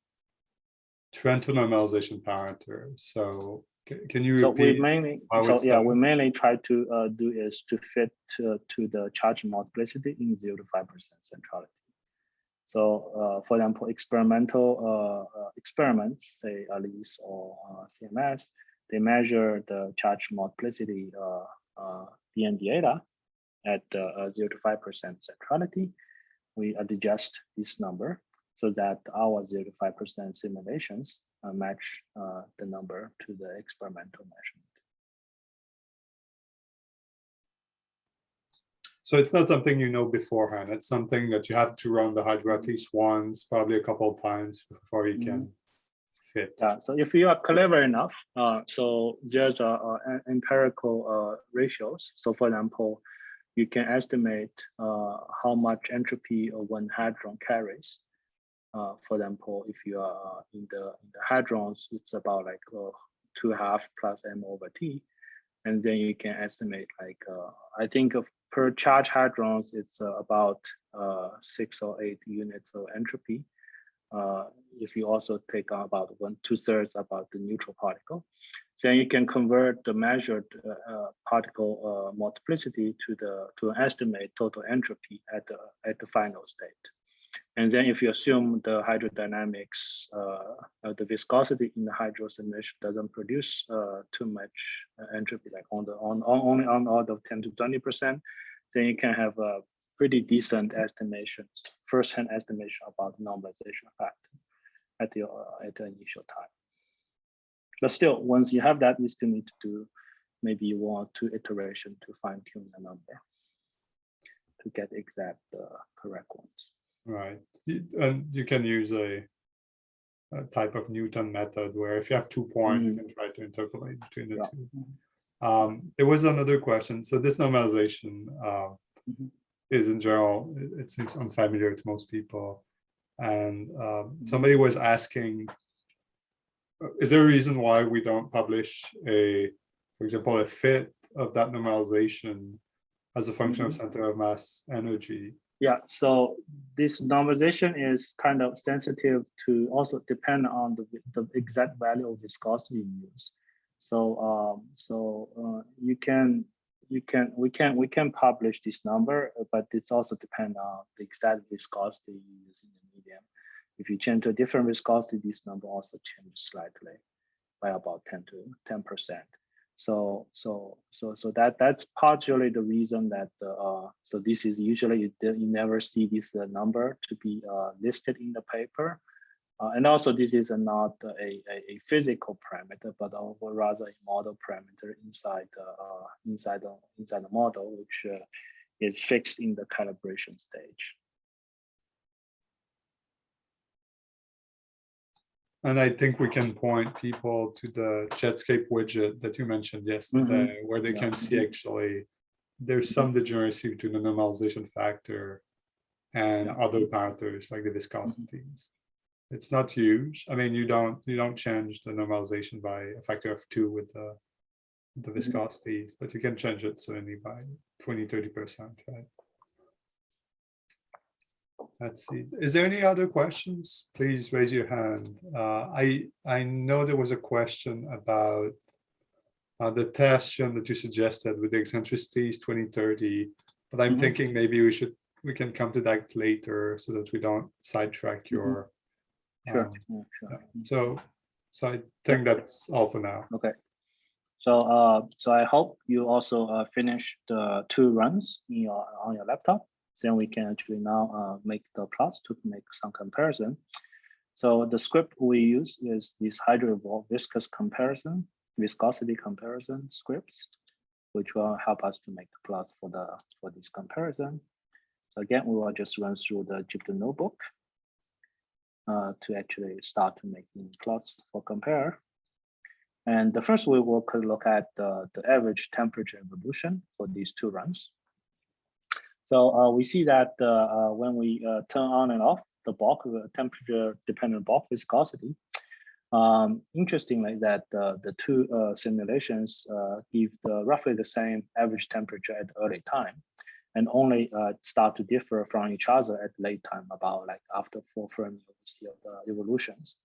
Trento normalization parameter. So can you So we repeat? mainly, so yeah, we mainly try to uh, do is to fit to, to the charge multiplicity in zero to five percent centrality. So uh, for example, experimental uh, uh, experiments, say ALICE or uh, CMS, they measure the charge multiplicity uh, uh, DN data at uh, zero to five percent centrality. We adjust this number so that our zero to five percent simulations uh, match uh, the number to the experimental measurement. So it's not something you know beforehand. It's something that you have to run the hydro at least once, probably a couple of times before you can fit. Yeah, so if you are clever enough, uh, so there's a, a empirical uh, ratios. So for example, you can estimate uh, how much entropy one hadron carries. Uh, for example, if you are in the in the hadrons, it's about like uh, two half plus m over t, and then you can estimate like uh, I think of per charge hadrons, it's uh, about uh, six or eight units of entropy. If you also take about one two thirds about the neutral particle, then you can convert the measured uh, uh, particle uh, multiplicity to the to estimate total entropy at the at the final state. And then if you assume the hydrodynamics, uh, uh, the viscosity in the hydro simulation doesn't produce uh, too much entropy, like on the on, on only on order of 10 to 20 percent, then you can have a pretty decent estimations, first-hand estimation about normalization factor at uh, at the initial time. But still, once you have that, you still need to do maybe one or two iteration to fine tune the number to get exact uh, correct ones. Right. You- And you can use a, a type of Newton method where if you have two points, you can try to interpolate between the Yeah. two. Um, there was another question. So this normalization uh, Mhm. is in general, it, it seems unfamiliar to most people. And um, somebody was asking is there a reason why we don't publish a, for example, a fit of that normalization as a function of center of mass energy? Yeah, so this normalization is kind of sensitive to also depend on the, the exact value of viscosity you use. So um, so uh, you can you can we can we can publish this number, but it's also depend on the exact viscosity you use in the medium. If you change to a different viscosity, this number also changes slightly by about 10 to 10 percent. So so so so that that's partially the reason that uh, so this is usually you, you never see this uh, number to be uh, listed in the paper. Uh, and also this is not a, a, a, physical parameter, but rather a model parameter inside uh, inside the inside the model, which uh, is fixed in the calibration stage. And I think we can point people to the Jetscape widget that you mentioned yesterday, mm-hmm. where they Yeah. can see mm-hmm. actually there's some degeneracy between the normalization factor and Yeah. other parameters like the viscosities. Mm-hmm. It's not huge. I mean, you don't you don't change the normalization by a factor of two with the the viscosities, but you can change it certainly by 20, 30%, right? Let's see. Is there any other questions? Please raise your hand. Uh, I I know there was a question about uh, the test Sean, that you suggested with the eccentricities 2030, but I'm Mhm. thinking maybe we should we can come to that later so that we don't sidetrack your. Sure, um, yeah, sure. so so I think that's all for now. Okay. So uh, so I hope you also uh, finish the two runs in your on your laptop. Then we can actually now uh, make the plots to make some comparison. So the script we use is this hydrovolve viscous comparison, viscosity comparison scripts, which will help us to make the plots for the for this comparison. So again, we will just run through the Jupyter notebook uh, to actually start making plots for compare. And the first we will look at the, the average temperature evolution for these two runs. So uh, we see that uh, uh, when we uh, turn on and off the bulk uh, temperature dependent bulk viscosity, um, interestingly that the two simulations give the, roughly the same average temperature at early time and only start to differ from each other at late time about like after four Fermi of the evolutions.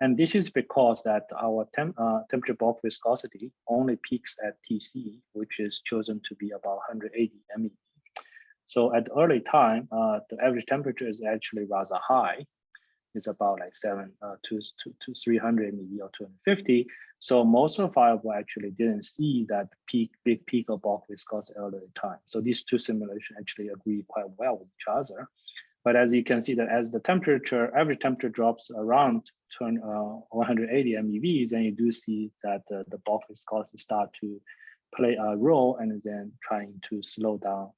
And this is because that our temp, uh, temperature bulk viscosity only peaks at TC, which is chosen to be about 180 MeV. So at early time, uh, the average temperature is actually rather high. It's about like seven uh, to, to, to 300 MeV or 250. So most of fireball actually didn't see that peak, big peak of bulk viscosity early time. So these two simulations actually agree quite well with each other. But as you can see that as the temperature, average temperature drops around 20, uh, 180 MeV, then you do see that the, the bulk viscosity start to play a role and then trying to slow down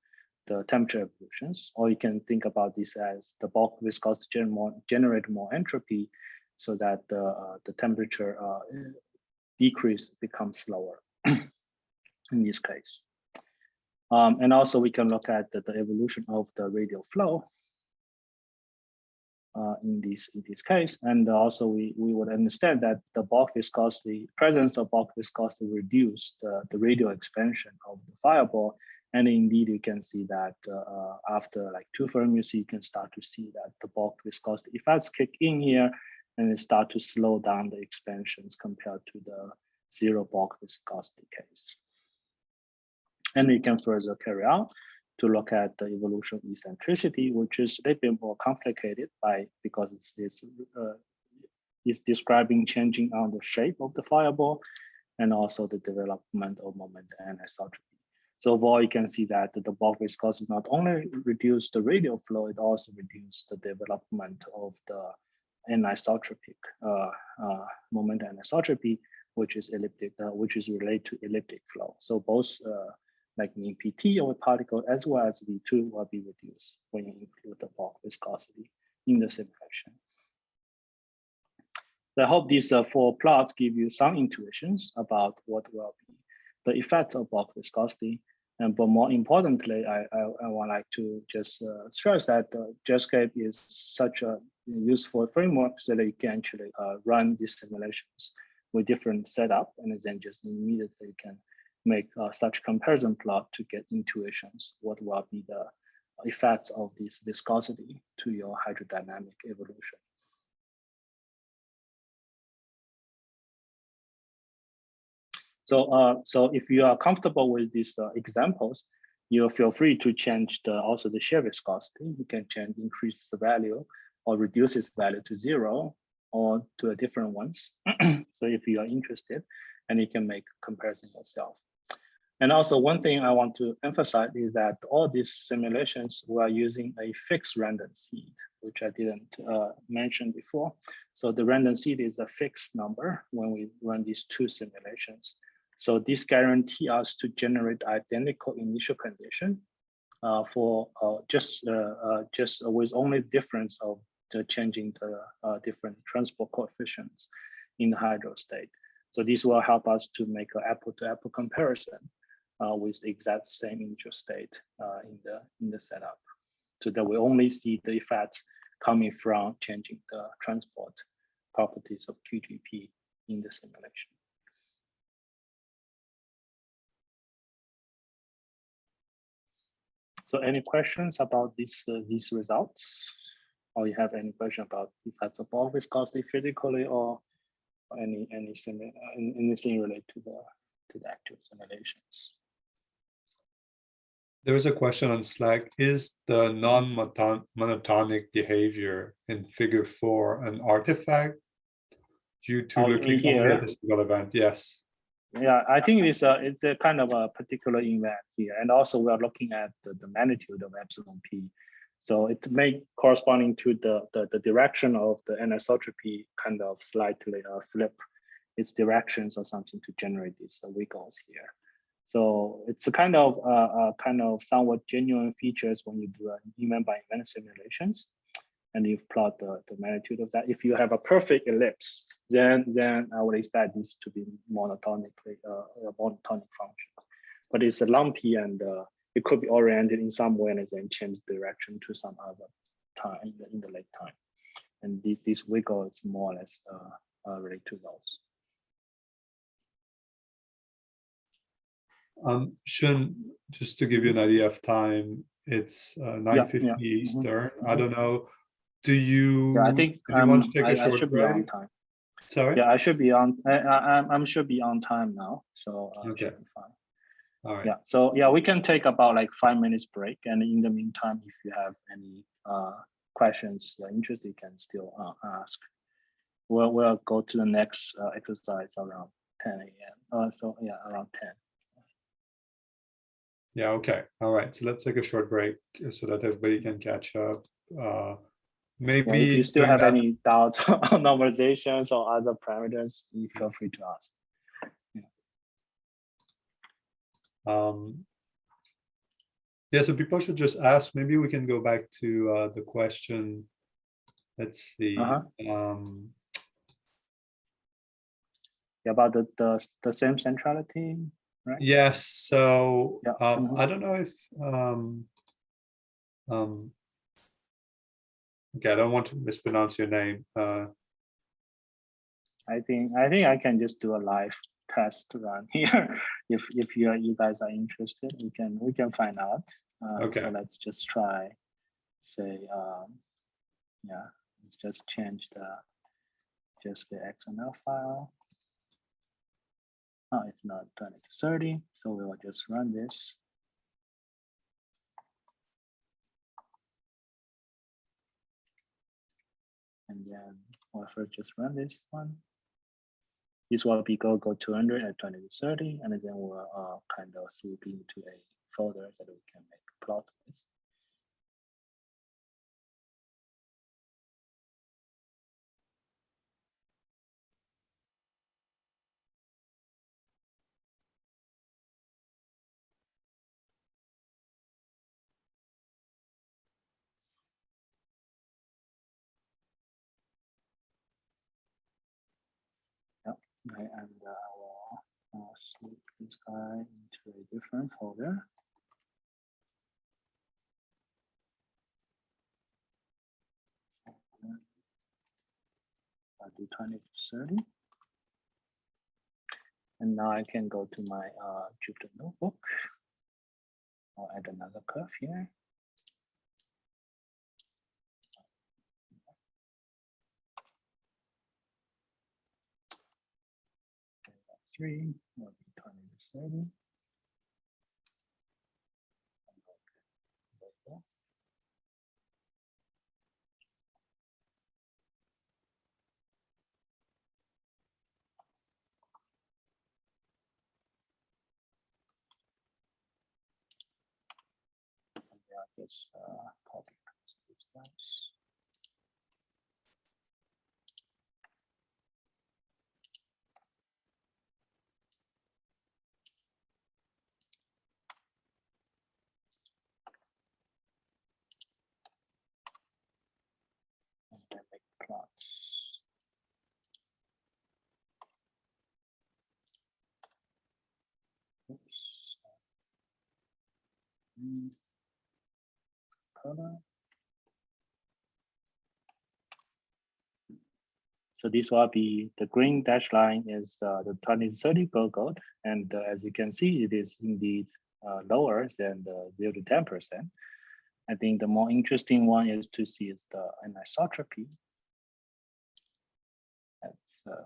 the temperature evolutions. Or you can think about this as the bulk viscosity gener more, generate more entropy so that the, uh, the temperature uh, decrease becomes slower in this case. Um, and also we can look at the, the evolution of the radial flow uh, in this in this case. And also we, we would understand that the bulk viscosity, presence of bulk viscosity reduce the, the radial expansion of the fireball. And indeed, you can see that uh, after like two Fermius, you can start to see that the bulk viscosity effects kick in here and start to slow down the expansions compared to the zero bulk viscosity case. And we can further carry out to look at the evolution of eccentricity, which is a bit more complicated by because it's, it's, uh, it's describing changing on the shape of the fireball and also the development of moment and isotropy. So overall, you can see that the bulk viscosity not only reduce the radial flow, it also reduced the development of the anisotropic uh, uh, moment anisotropy, which is elliptic, uh, which is related to elliptic flow. So both uh, like mean PT of a particle as well as V2 will be reduced when you include the bulk viscosity in the simulation. So I hope these uh, four plots give you some intuitions about what will be the effect of bulk viscosity. And but more importantly, I, I, I would like to just uh, stress that uh, Jetscape is such a useful framework so that you can actually uh, run these simulations with different setup and then just immediately can make uh, such comparison plot to get intuitions what will be the effects of this viscosity to your hydrodynamic evolution. So, uh, so if you are comfortable with these uh, examples, you feel free to change the also the shear viscosity. You can change increase the value or reduce its value to zero or to a different ones. so if you are interested, and you can make comparison yourself. And also one thing I want to emphasize is that all these simulations were using a fixed random seed, which I didn't uh, mention before. So the random seed is a fixed number when we run these two simulations. So this guarantee us to generate identical initial condition uh, for uh, just uh, uh, just with only difference of the changing the uh, different transport coefficients in the hydro state. So this will help us to make an apple-to-apple comparison uh, with the exact same initial state in the in the setup, so that we only see the effects coming from changing the transport properties of QGP in the simulation. So any questions about these uh, these results? Or you have any question about if that's a ball viscosity physically or any any similar anything related to the to the actual simulations? There was a question on Slack. Is the non-monotonic behavior in figure four an artifact due to Oh, looking here? at the single event? Yes. Yeah, I think it's a it's a kind of a particular event here, and also we are looking at the, the magnitude of epsilon p. So it may corresponding to the, the the direction of the anisotropy kind of slightly uh, flip its directions or something to generate these uh, wiggles here. So it's a kind of uh, uh, kind of somewhat genuine features when you do an event by event simulations and you plot the, the magnitude of that. If you have a perfect ellipse, then then I would expect this to be monotonically uh, a monotonic function. But it's a lumpy and uh, it could be oriented in some way and then change direction to some other time in the, in the late time. And this this wiggle is more or less uh, uh, related to those. Um, Shun, just to give you an idea of time, it's uh, nine fifty yeah, mhm, Eastern. I mhm. don't know. Do you? Yeah, I think do you want um, to take I, a I short should be on break? time. Sorry. Yeah, I should be on. I, I, I'm I'm should be on time now, so uh, Okay. fine. All right. Yeah, so yeah, we can take about like five minutes break, and in the meantime, if you have any uh questions you're interested, you can still uh, ask. We'll we'll go to the next uh, exercise around 10 a.m. Uh, so yeah, around 10. Yeah, okay. All right. So let's take a short break so that everybody can catch up. Uh, Yeah, maybe if you still have that- any doubts on normalizations or other parameters, you feel free to ask. Um, yeah, so people should just ask, maybe we can go back to uh, the question. Let's see. Uh-huh. Um, Yeah, about the the the same centrality. Right? Yes, so Yeah, um, mhm. I don't know if um, um, okay, I don't want to mispronounce your name. Uh, I think I think I can just do a live test run here. If if you are you guys are interested, we can we can find out. Uh, Okay. So let's just try. Say um, yeah, let's just change the just the XML file. Oh, it's not 20 to 30, so we will just run this. And then we'll first just run this one. This will be go go 200 at 20 to 30, and then we'll uh, kind of swoop into a folder that we can make plot with. Okay, and uh, I will uh, swoop this guy into a different folder. I'll do 20 to 30. And now I can go to my uh, Jupyter notebook. I'll add another curve here. Three, will be 20 to 30. Yeah, just uh, copy paste these guys. And then make plots. Oops. So this will be the green dash line is uh, the 2030 goal gold. And uh, as you can see, it is indeed uh, lower than the 0 to 10%. I think the more interesting one is to see is the anisotropy. That's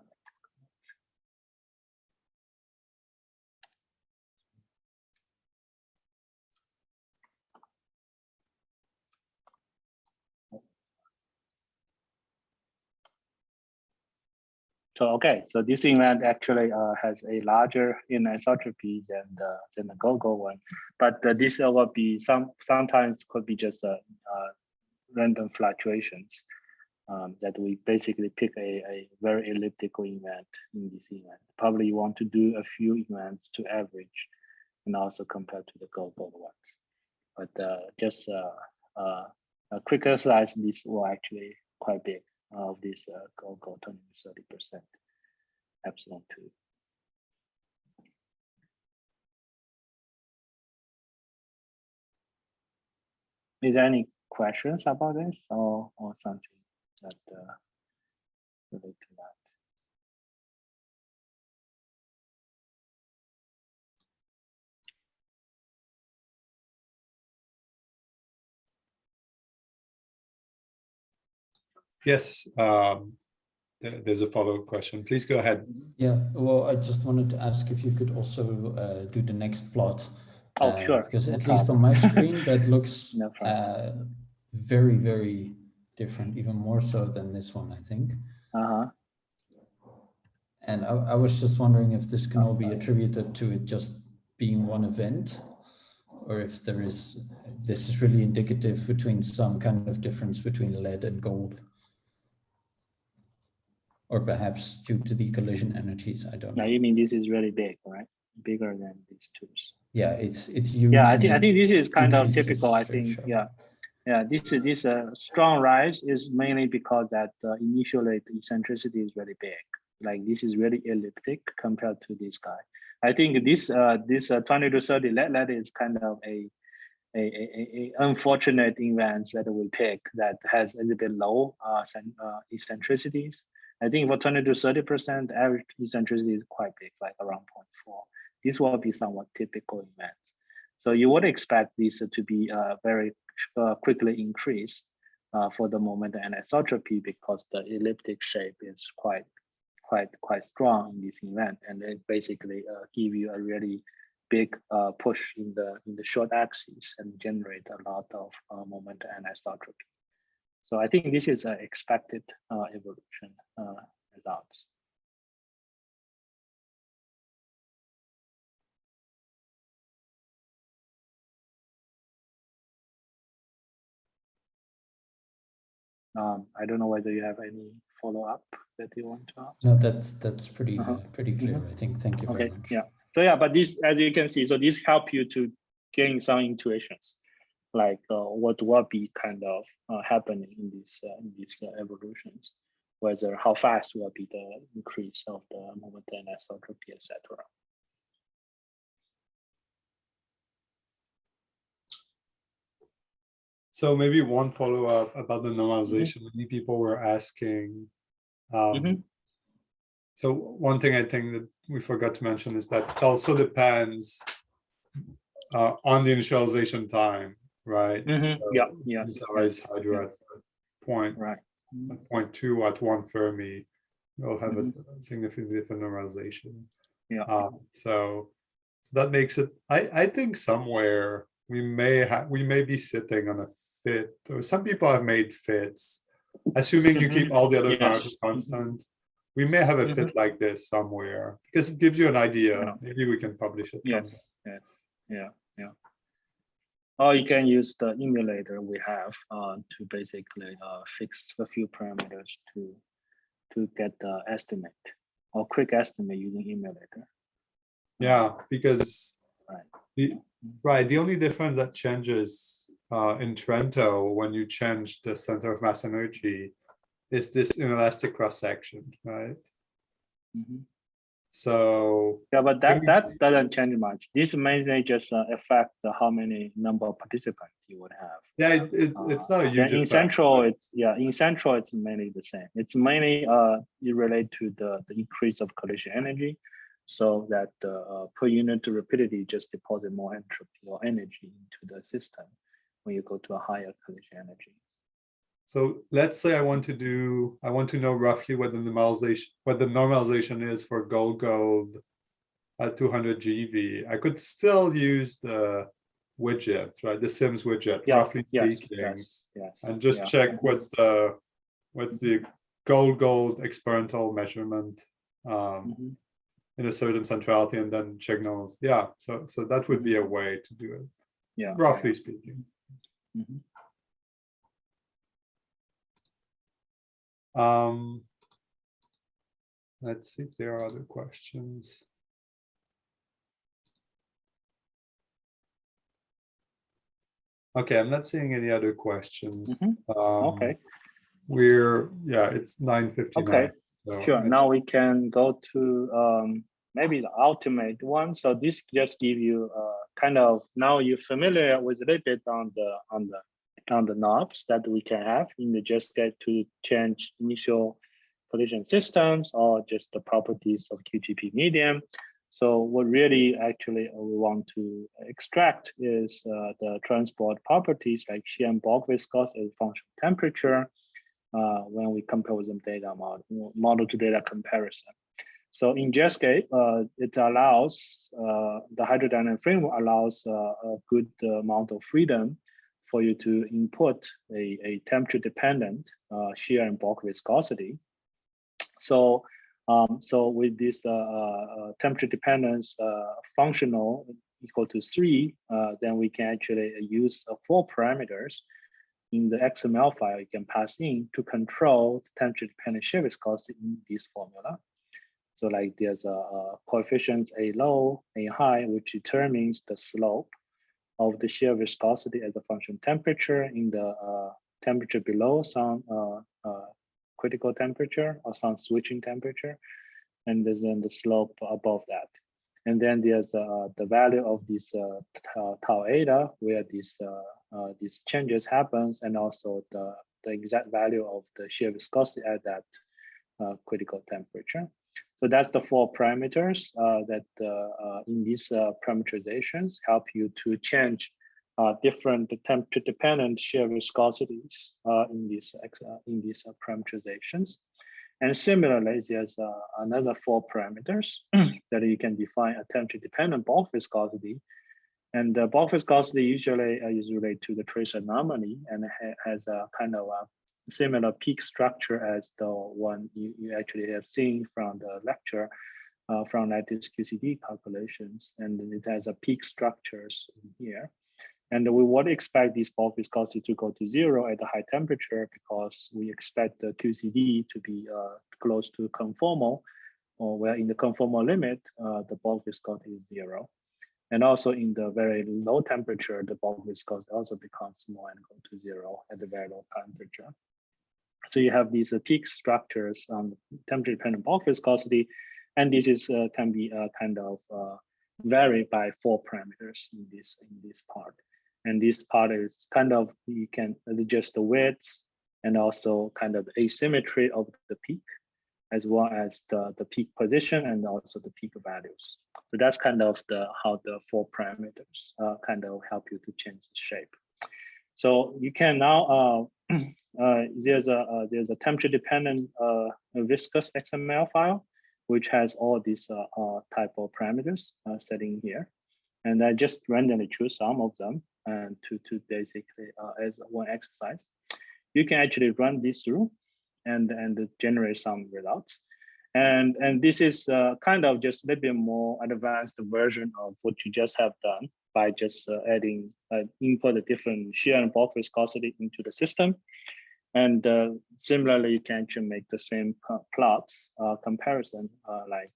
So, okay, so this event actually uh, has a larger anisotropy than the, than the GOGO one. But uh, this will be some, sometimes could be just uh, uh, random fluctuations um, that we basically pick a, a very elliptical event in this event. Probably you want to do a few events to average and also compare to the GOGO ones. But uh, just uh, uh, a quick exercise, this will actually quite big of this uh, go go 20 to 30 percent epsilon 2 is there any questions about this or or something that uh, relate Yes, um, there- there's a follow-up question. Please go ahead. Yeah, well, I just wanted to ask if you could also uh, do the next plot. Oh, uh, sure, Because no at least on my screen, that looks No uh, very, very different, even more so than this one, I think. uh-huh And I, I was just wondering if this can all be attributed to it just being one event, or if there is, this is really indicative between some kind of difference between lead and gold. Or perhaps due to the collision energies, I don't now know. you mean this is really big right bigger than these two Yeah, it's, it's huge. yeah i think i think this is kind of typical i think sharp. yeah yeah this is this uh, strong rise is mainly because that uh, initially the eccentricity is really big like this is really elliptic compared to this guy i think this uh this uh, 20 to 30 let that is kind of a a, a, a- a unfortunate event that we pick that has a little bit low uh, uh, eccentricities. I think for 20 to 30 percent, average eccentricity is quite big, like around 0.4. This will be somewhat typical events. So you would expect this to be uh, very uh, quickly increased uh, for the moment anisotropy because the elliptic shape is quite quite quite strong in this event, and it basically uh, give you a really big uh, push in the in the short axis and generate a lot of uh, moment anisotropy. So I think this is an expected uh, evolution results. Um, I don't know whether you have any follow up that you want to ask. No, that's, that's pretty, uh, pretty clear, I think. Thank you very Okay, much. yeah. So yeah, but this, as you can see, so this help you to gain some intuitions, like uh, what will be kind of uh, happening in these uh, in these uh, evolutions, whether how fast will be the increase of the moment anisotropy, etc. So maybe one follow-up about the normalization. Many people were asking Um, Mhm. So one thing I think that we forgot to mention is that it also depends uh, on the initialization time, right? Mhm. So Yeah, yeah, It's always hydro at point, right. At point two at one Fermi. We'll have Mhm. a significantly different normalization. Yeah. Um, so, so that makes it, I, I think somewhere we may have, we may be sitting on a fit, or some people have made fits. Assuming you keep all the other Mm-hmm. Yes. parameters constant, we may have a fit like this somewhere, because it gives you an idea. Yeah. Maybe we can publish it. Yes, yeah, yeah, yeah. Or you can use the emulator we have uh, to basically uh, fix a few parameters to to get the estimate or quick estimate using emulator. Yeah, because Right. the right, the only difference that changes uh, in Trento when you change the center of mass energy is this inelastic cross section, right? Mhm. So Yeah, but that that doesn't change much. This mainly just uh, affect the how many number of participants you would have. yeah, it, it, it's not a Uh, huge. then in central, it's yeah, in central, it's mainly the same. It's mainly uh, it relate to the, the increase of collision energy, so that uh, uh, per unit rapidity just deposit more entropy or energy into the system when you go to a higher collision energy. So let's say I want to do, I want to know roughly what the normalization, what the normalization is for gold gold at 200 GeV. I could still use the widget, right? The Sims widget, Yeah, roughly yes, speaking. yes, yes. and just yeah. check what's the what's the gold gold experimental measurement um, Mhm. in a certain centrality and then check nulls. Yeah, so so that would be a way to do it, Yeah. roughly speaking. Mhm. Um, let's see if there are other questions. Okay, I'm not seeing any other questions. Mhm. Um, Okay. We're, yeah, it's nine fifty-nine. Okay, Sure, now we can go to um, maybe the ultimate one. So this just give you uh, kind of, now you're familiar with a little bit on the, on the, on the knobs that we can have in the Jetscape to change initial collision systems or just the properties of QGP medium. So what really actually uh, we want to extract is uh, the transport properties like shear and bulk viscosity as function temperature, uh, when we compose them data model, model to data comparison. So in Jetscape, uh, it allows, uh, the hydrodynamic framework allows uh, a good amount of freedom for you to input a, a temperature dependent uh, shear and bulk viscosity. So, um, so with this uh, uh, temperature dependence uh, functional equal to three, uh, then we can actually use uh, four parameters in the XML file you can pass in to control the temperature dependent shear viscosity in this formula. So like there's a, a coefficients A low, A high, which determines the slope of the shear viscosity as a function temperature in the uh, temperature below some uh, uh, critical temperature or some switching temperature. And then the slope above that. And then there's uh, the value of this uh, tau, eta, where this uh, these changes happens, and also the, the exact value of the shear viscosity at that critical temperature. So that's the four parameters uh, that uh, uh, in these uh, parameterizations help you to change uh, different temperature dependent shear viscosities in these in these parameterizations. And similarly, there's another four parameters that you can define a temperature dependent bulk viscosity. And the bulk viscosity usually is related to the trace anomaly and ha has a kind of a similar peak structure as the one you, you actually have seen from the lecture uh, from lattice QCD calculations. And it has a peak structures here. And we would expect this bulk viscosity to go to zero at a high temperature because we expect the QCD to be uh, close to conformal, or where in the conformal limit, uh, the bulk viscosity is zero. And also in the very low temperature, the bulk viscosity also becomes small and go to zero at the very low temperature. So you have these uh, peak structures on temperature dependent bulk viscosity, and this is uh, can be uh, kind of vary by four parameters in this in this part. And this part is kind of you can adjust the widths and also kind of asymmetry of the peak. as well as the, the peak position and also the peak values. So that's kind of the how the four parameters uh, kind of help you to change the shape. So you can now uh, uh, there's a uh, there's a temperature dependent uh, viscous XML file which has all these uh, uh, type of parameters uh, setting here, and I just randomly choose some of them and to to basically as one exercise. You can actually run this through and and generate some results. And, and this is kind of just a little bit more advanced version of what you just have done by just adding input the different shear and bulk viscosity into the system. And uh, similarly, you can actually make the same plots uh, comparison uh, like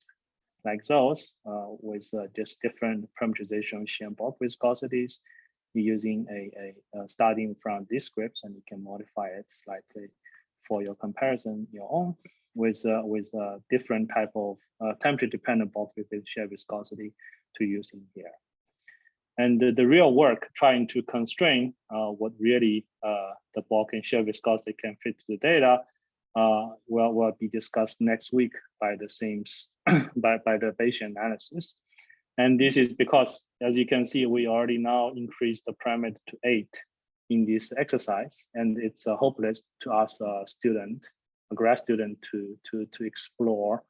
like those uh, with uh, just different parameterization shear bulk viscosities using a, a, starting from these scripts and you can modify it slightly for your comparison your own with uh, with uh, different type of uh, temperature dependent bulk with shear viscosity to use in here. And the, the real work trying to constrain uh, what really uh, the bulk and shear viscosity can fit to the data uh, will, will be discussed next week by the same by, by the Bayesian analysis. And this is because, as you can see, we already now increased the parameter to eight in this exercise, and it's uh, hopeless to ask a student, a grad student, to to to explore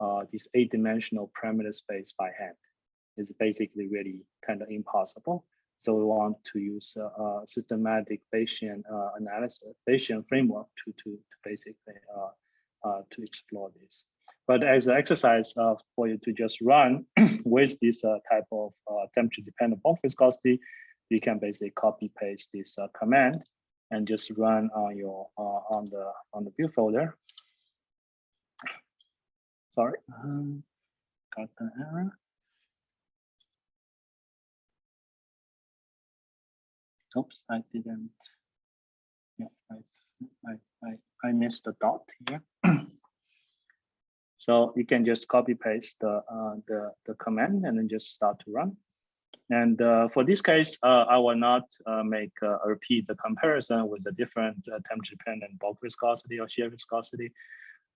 uh, this eight-dimensional parameter space by hand. It's basically really kind of impossible. So we want to use a, a systematic Bayesian uh, analysis, Bayesian framework to to, to basically uh, uh, to explore this. But as an exercise uh, for you to just run with this uh, type of uh, temperature dependent bulk viscosity, you can basically copy paste this uh, command and just run on your uh, on the on the view folder. Sorry, um, got the error. Oops, I didn't. Yeah, I I I, I missed the dot here. So you can just copy paste the, uh, the, the command and then just start to run. And uh, for this case, uh, I will not uh, make uh, repeat the comparison with the different temperature dependent bulk viscosity or shear viscosity.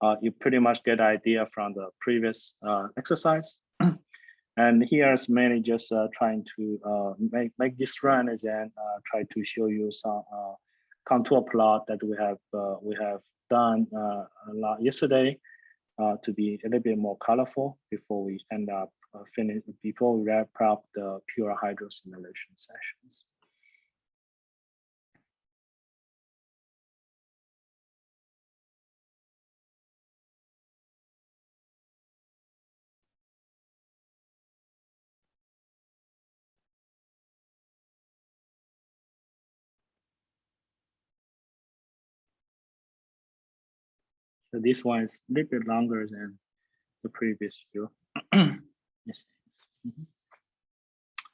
Uh, you pretty much get idea from the previous uh, exercise. and here's mainly just uh, trying to uh, make, make this run and then uh, try to show you some uh, contour plot that we have uh, we have done uh, a lot yesterday to be a little bit more colorful before we end up finish before we wrap up the pure hydro simulation sessions. So this one is a little bit longer than the previous view. yes. Mhm.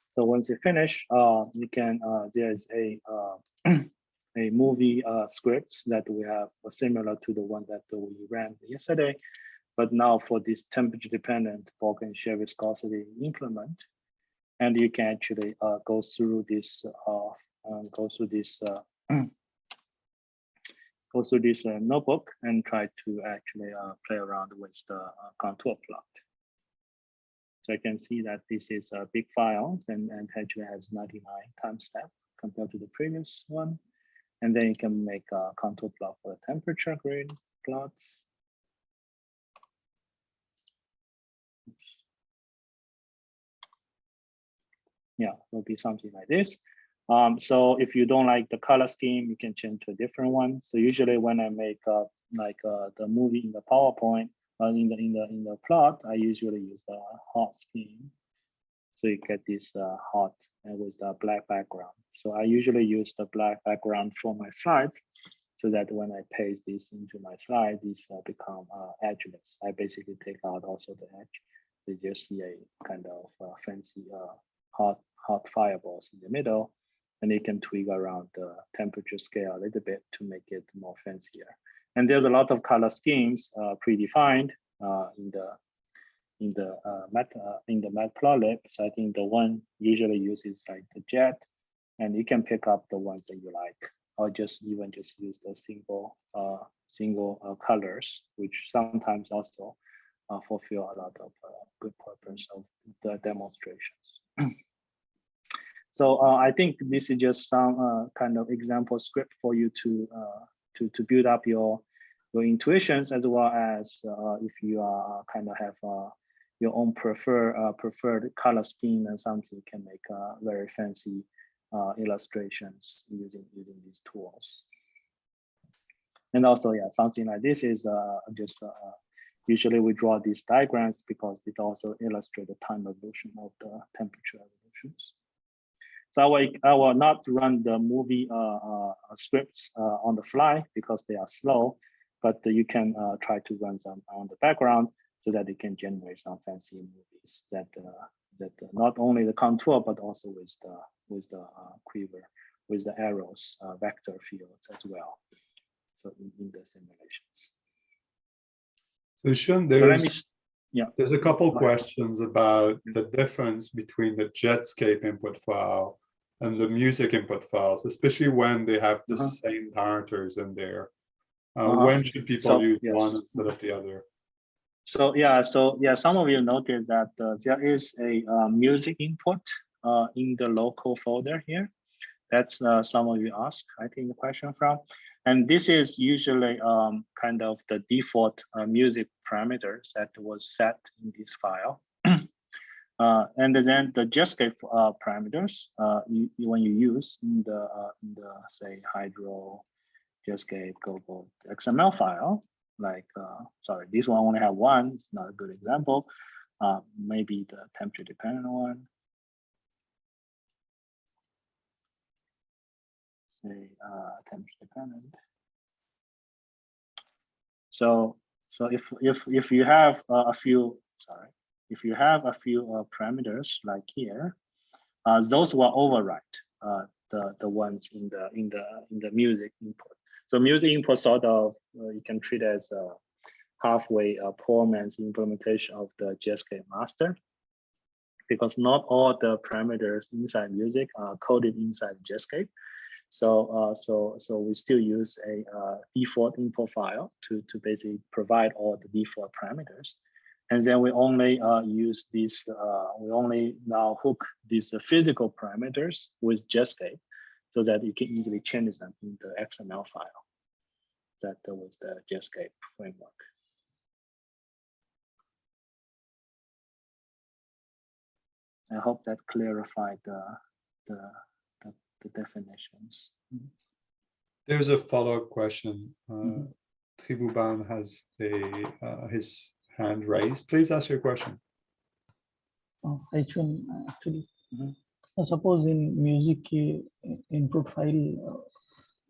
So once you finish, uh, you can, uh, there's a, uh, a movie uh, scripts that we have uh, similar to the one that we ran yesterday. But now for this temperature dependent bulk and shear viscosity implement, and you can actually uh, go through this, uh, um, go through this through this notebook and try to actually uh, play around with the uh, contour plot. So I can see that this is a big file and, and actually has 99 time step compared to the previous one. And then you can make a contour plot for the temperature grid plots. Yeah, it'll be something like this. Um, so if you don't like the color scheme, you can change to a different one. So usually when I make uh, like uh, the movie in the PowerPoint, uh, in the in the in the plot, I usually use the hot scheme. So you get this uh, hot and with the black background. So I usually use the black background for my slides, so that when I paste this into my slide, these uh, become uh, edgeless. I basically take out also the edge. So you just see a kind of fancy hot hot fireballs in the middle and you can tweak around the temperature scale a little bit to make it more fancier. And there's a lot of color schemes uh, predefined uh, in the in the uh, mat uh, in the matplotlib. So I think the one usually uses like the jet, and you can pick up the ones that you like, or just even just use the single uh, single uh, colors, which sometimes also fulfill a lot of good purpose of the demonstrations. so uh, I think this is just some uh, kind of example script for you to uh, to to build up your your intuitions as well as uh, if you are kind of have uh, your own prefer uh, preferred color scheme and something you can make uh, very fancy uh, illustrations using using these tools. And also, yeah, something like this is uh, just uh, usually we draw these diagrams because it also illustrate the time evolution of the temperature evolutions. So I will, I will not run the movie uh, uh, scripts uh, on the fly because they are slow, but you can uh, try to run them on the background so that it can generate some fancy movies that uh, that uh, not only the contour but also with the with the uh, quiver with the arrows uh, vector fields as well. So in, in the simulations. So Sean, So let me there's, yeah. there's a couple questions about the difference between the Jetscape input file and the MUSIC input files, especially when they have the Uh-huh. same parameters in there. Uh, Uh-huh. When should people So, use yes. one instead of the other? So yeah, so yeah, some of you noticed that uh, there is a uh, MUSIC input uh, in the local folder here. That's uh, some of you ask, I think the question from. And this is usually um, kind of the default uh, MUSIC parameters that was set in this file. Uh, and then the Jetscape uh, parameters uh, you, when you use in the uh, in the say Hydro, Jetscape, Gogo XML file, like uh, sorry, this one only have one. It's not a good example. Maybe the temperature dependent one. Say uh, temperature dependent. So so if if if you have uh, a few sorry if you have a few uh, parameters like here, uh, those will overwrite uh, the the ones in the in the in the MUSIC input. So MUSIC input sort of uh, you can treat as a halfway a poor man's implementation of the JSK master, because not all the parameters inside MUSIC are coded inside JSK. So uh, so so we still use a uh, default input file to to basically provide all the default parameters. And then we only uh, use these, uh, we only now hook these uh, physical parameters with Jetscape so that you can easily change them in the XML file. That was the Jetscape framework. I hope that clarified the, the, the, the definitions. There's a follow-up question. Uh, Mhm. Tribuban has a, uh, his hand raised. Please ask your question. H1 actually. Mhm. Uh, Suppose in MUSIC uh, input file, uh,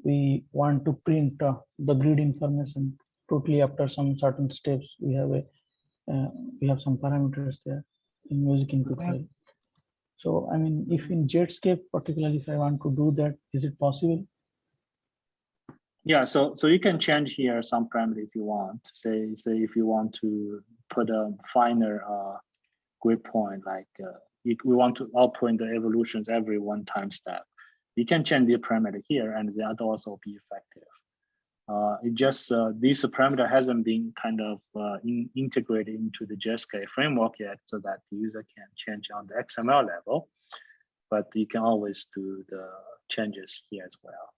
we want to print uh, the grid information totally after some certain steps. We have a, uh, we have some parameters there in MUSIC input Okay. file. So I mean, if in Jetscape, particularly if I want to do that, is it possible? Yeah, so so you can change here some parameter if you want. Say say if you want to put a finer uh, grid point, like uh, you, we want to output the evolutions every one time step. You can change the parameter here, and that also be effective. Uh, it just uh, this parameter hasn't been kind of uh, in, integrated into the JSK framework yet, so that the user can change on the XML level. But you can always do the changes here as well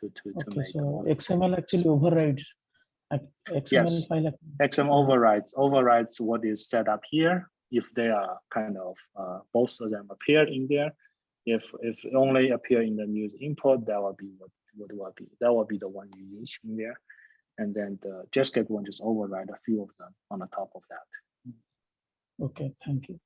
to to to make so XML actually overrides. XML Yes. file. ac- XM overrides overrides what is set up here. If they are kind of uh, both of them appear in there, if if only appear in the news input, that will be what what will be that will be the one you use in there, and then the Jetscape one just override a few of them on the top of that. Okay, thank you.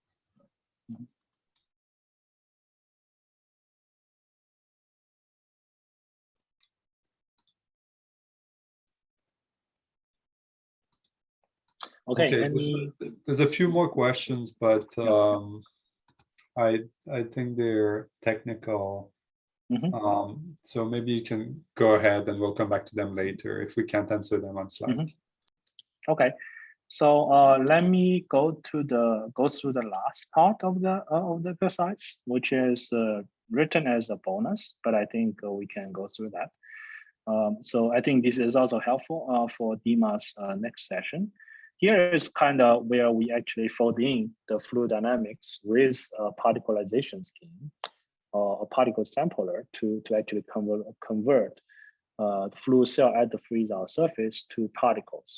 Okay, there's any a- There's a few more questions, but Yeah. um, I, I think they're technical. Mhm. Um, so maybe you can go ahead and we'll come back to them later if we can't answer them on Slack. Mhm. Okay, so uh, let me go to the go through the last part of the uh, of the exercise, which is uh, written as a bonus, but I think uh, we can go through that. Um, so I think this is also helpful uh, for Dima's uh, next session. Here is kind of where we actually fold in the fluid dynamics with a particleization scheme or a particle sampler to, to actually convert, convert uh, the fluid cell at the freeze-out surface to particles.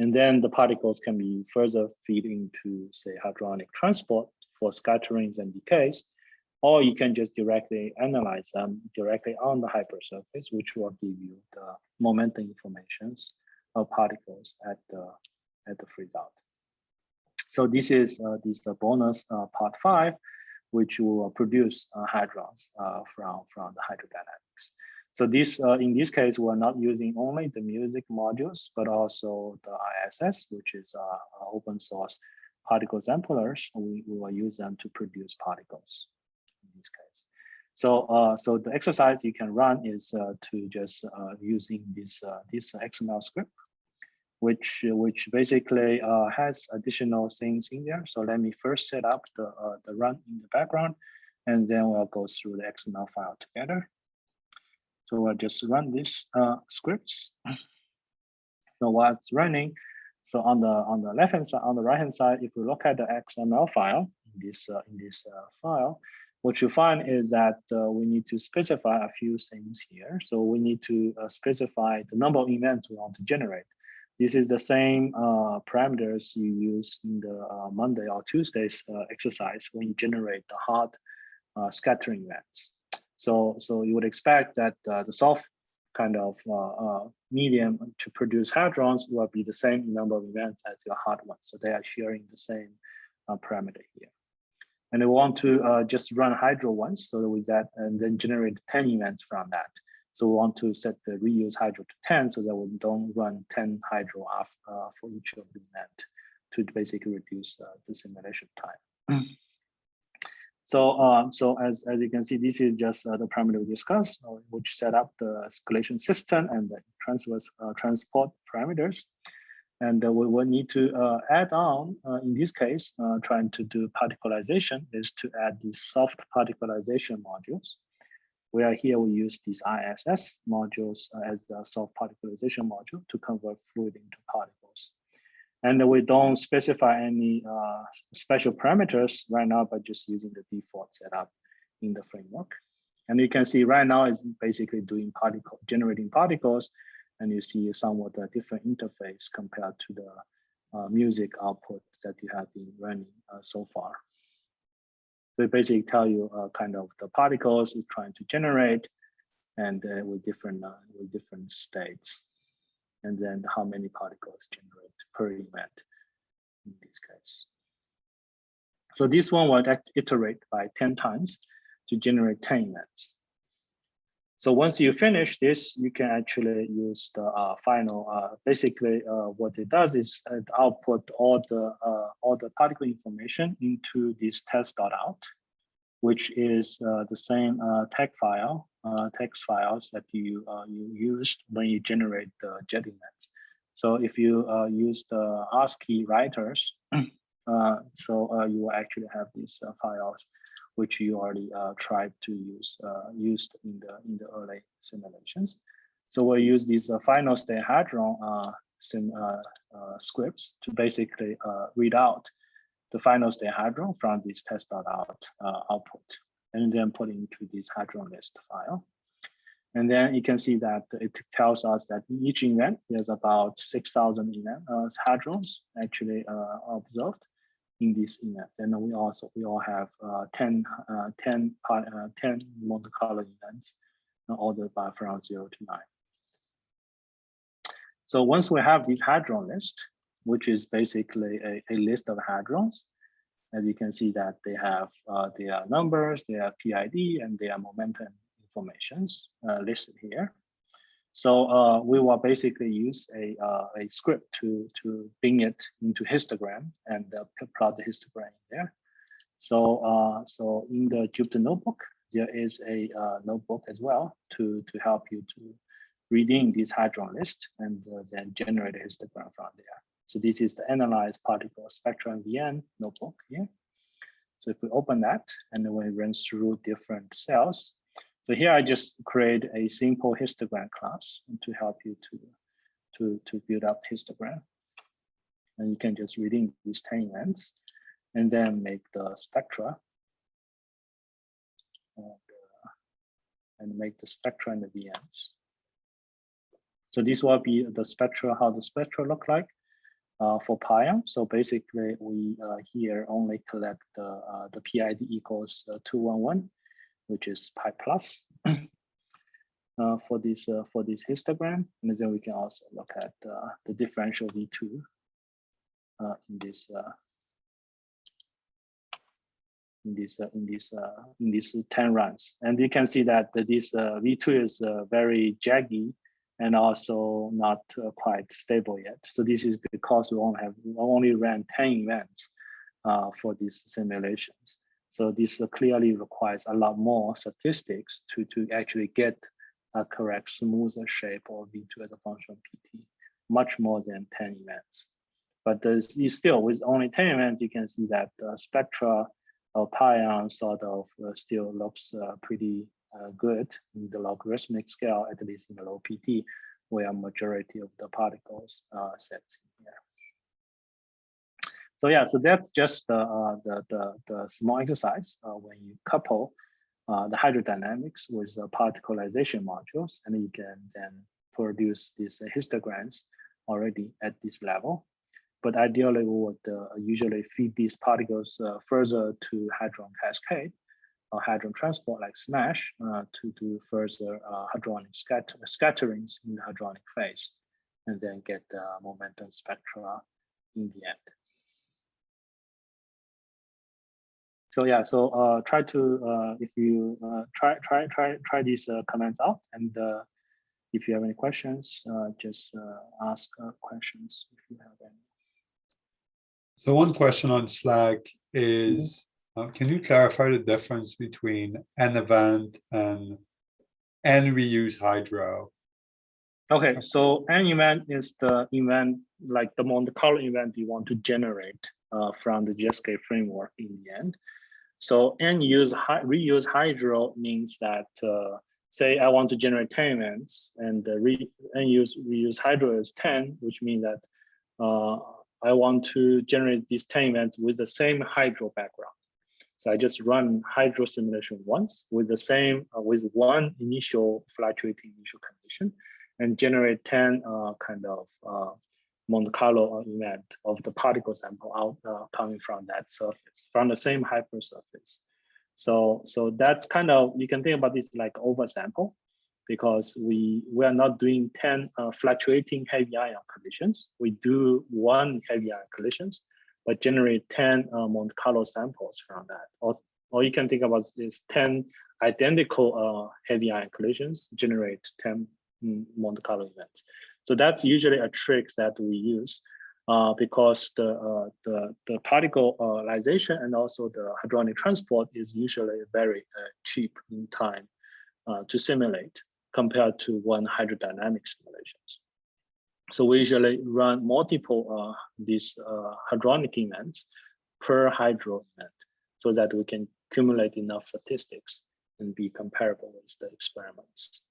And then the particles can be further feed into, say, hadronic transport for scatterings and decays, or you can just directly analyze them directly on the hypersurface, which will give you the momentum informations of particles at the at the freeze out. So this is uh, this the bonus uh, part five, which will produce uh, hadrons uh, from from the hydrodynamics. So this uh, in this case, we're not using only the MUSIC modules, but also the ISS, which is uh, open source particle samplers. We, we will use them to produce particles in this case. So, uh, so the exercise you can run is uh, to just uh, using this uh, this XML script, which which basically uh, has additional things in there. So let me first set up the uh, the run in the background, and then we'll go through the XML file together. So I'll just run this scripts. So while it's running, so on the on the left hand side, on the right hand side, if we look at the XML file in this uh, in this uh, file, what you find is that uh, we need to specify a few things here. So we need to uh, specify the number of events we want to generate. This is the same uh, parameters you use in the uh, Monday or Tuesday's exercise when you generate the hard scattering events. So so you would expect that the soft kind of uh, uh, medium to produce hadrons will be the same number of events as your hard one. So they are sharing the same uh, parameter here. And we want to uh, just run hydro once, so with that, and then generate 10 events from that. So we want to set the reuse hydro to 10 so that we don't run 10 hydro off uh, for each of the event to basically reduce uh, the simulation time. So, uh, so as, as you can see, this is just uh, the parameter we discussed, uh, which set up the escalation system and the transverse uh, transport parameters. And uh, we will need to uh, add on, in this case, trying to do particleization is to add the soft particleization modules. Where here we use these ISS modules as the soft particleization module to convert fluid into particles. And we don't specify any uh, special parameters right now, but just using the default setup in the framework. And you can see right now it's basically doing particle, generating particles, and you see somewhat a different interface compared to the uh, MUSIC output that you have been running uh, so far. It basically tell you uh, kind of the particles it's trying to generate, and uh, with different uh, with different states, and then how many particles generate per event in this case. So this one will iterate by 10 times to generate 10 events. So once you finish this, you can actually use the uh, final. Uh, basically, uh, what it does is it output all the uh, all the particle information into this test.out, which is uh, the same uh, text file, text files that you you used when you generate the jet events. So if you use the ASCII writers, so you will actually have these files which you already uh, tried to use uh, used in the in the early simulations. So we'll use these final state hadron sim, scripts to basically read out the final state hadron from this test.out output and then put into this hadron list file. And then you can see that it tells us that each event, there's about 6,000 event uh, hadrons actually uh, observed in this event. And we also we all have uh, 10, uh, 10, uh, 10 Monte Carlo events ordered by from zero to nine. So once we have this hadron list, which is basically a, a list of hadrons, as you can see that they have uh, their numbers, their PID, and their momentum informations uh, listed here. So uh, we will basically use a, uh, a script to, to bring it into histogram and uh, plot the histogram there. So, uh, so in the Jupyter notebook, there is a uh, notebook as well to, to help you to reading this hadron list and then generate a histogram from there. So this is the analyzed particle spectrum VN notebook here. So if we open that and then we run through different cells, So here I just create a simple histogram class to help you to, to, to build up histogram. And you can just in these 10 events and then make the spectra. And, uh, and make the spectra and the VMs. So this will be the spectra, how the spectra look like uh, for Pion. So basically, we uh, here only collect the uh, the PID equals uh, 211, which is pi plus uh, for this uh, for this histogram, and then we can also look at uh, the differential V2 uh, in this uh, in this uh, in this in these 10 runs, and you can see that this uh, V2 is very jaggy and also not quite stable yet. So this is because we only have only ran 10 events for these simulations. So this clearly requires a lot more statistics to, to actually get a correct smoother shape of V2 as a function of PT, much more than 10 events. But there's still with only 10 events, you can see that the spectra of pion sort of uh, still looks uh, pretty uh, good in the logarithmic scale, at least in the low PT, where majority of the particles uh, sets in here. So yeah, so that's just the uh, the, the the small exercise uh, when you couple uh, the hydrodynamics with the particleization modules, and you can then produce these histograms already at this level. But ideally, we would uh, usually feed these particles uh, further to hadron cascade or hadron transport like SMASH uh, to do further hadronic scatter scatterings in the hadronic phase, and then get the momentum spectra in the end. So yeah, so uh, try to uh, if you uh, try try try try these uh, comments out, and uh, if you have any questions, uh, just uh, ask uh, questions if you have any. So one question on Slack is, uh, can you clarify the difference between an event and and reuse hydro? Okay, so an event is the event like the Monte Carlo event you want to generate uh, from the GSK framework in the end. So n use reuse hydro means that uh, say I want to generate 10 events and the re n use reuse hydro is 10, which means that uh, I want to generate these 10 events with the same hydro background. So I just run hydro simulation once with the same uh, with one initial fluctuating initial condition and generate 10 uh, kind of uh, Monte Carlo event of the particle sample out uh, coming from that surface, from the same hypersurface. So, so that's kind of, you can think about this like oversample because we, we are not doing 10 uh, fluctuating heavy ion collisions. We do one heavy ion collisions, but generate 10 uh, Monte Carlo samples from that. Or, or you can think about this 10 identical uh, heavy ion collisions generate 10 mm, Monte Carlo events. So that's usually a trick that we use uh, because the, uh, the, the particleization and also the hadronic transport is usually very uh, cheap in time uh, to simulate compared to one hydrodynamic simulations. So we usually run multiple uh, these uh, hadronic events per hydro event so that we can accumulate enough statistics and be comparable with the experiments.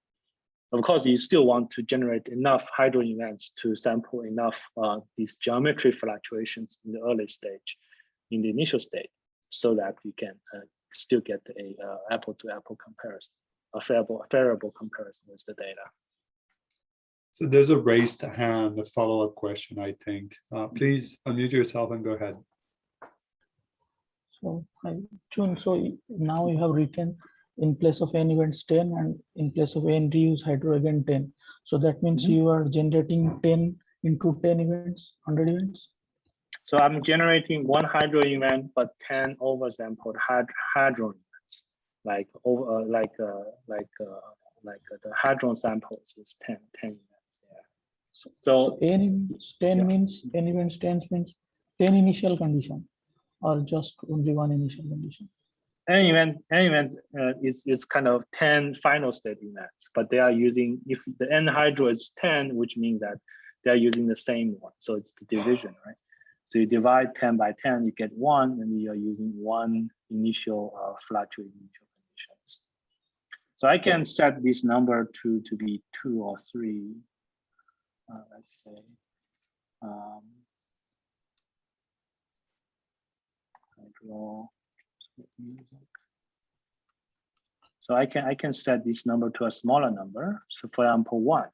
Of course, you still want to generate enough hydro events to sample enough uh, these geometry fluctuations in the early stage, in the initial state, so that you can uh, still get a uh, apple to apple comparison, a favorable, favorable comparison with the data. So there's a raised hand, a follow-up question, I think. Uh, please unmute yourself and go ahead. So, hi, June, so now you have written in place of n events 10 and in place of n reuse hydro again 10. So that means Mhm. you are generating 10 into 10 events, 100 events? So I'm generating one hydro event, but 10 oversampled hyd hadron events, like over, uh, like, uh, like, uh, like uh, the hadron samples is 10, 10 events. Yeah. So So n events 10 yeah. means, n events 10 means 10 initial condition or just only one initial condition? An event, an event uh, is, is kind of 10 final state events, but they are using, if the n hydro is 10, which means that they're using the same one. So it's the division, right? So you divide 10 by 10, you get one, and you're using one initial uh, fluctuating initial conditions. So I can set this number to, to be two or three. Uh, let's say. Um, I draw. So I can I can set this number to a smaller number. So for example, one.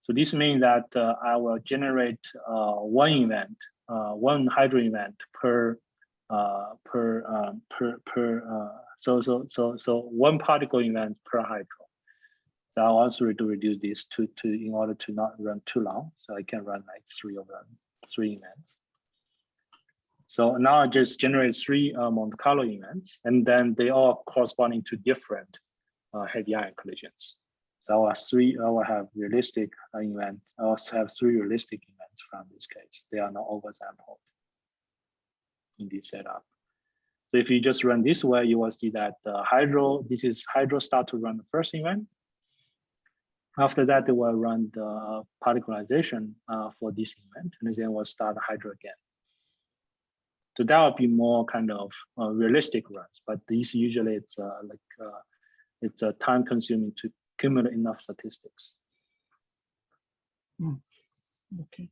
So this means that uh, I will generate uh, one event, uh, one hydro event per uh, per um, per per. Uh, so so so so one particle event per hydro. So I also to reduce this to to in order to not run too long. So I can run like three of them, three events. So now I just generate three uh, Monte Carlo events, and then they all corresponding to different uh, heavy ion collisions. So have three, I will have realistic uh, events. I also have three realistic events from this case. They are not oversampled in this setup. So if you just run this way, you will see that the hydro, this is hydro start to run the first event. After that, they will run the particularization uh, for this event, and then we'll start hydro again. So that would be more kind of uh, realistic runs, but these usually it's uh, like uh, it's uh, time consuming to accumulate enough statistics. Okay.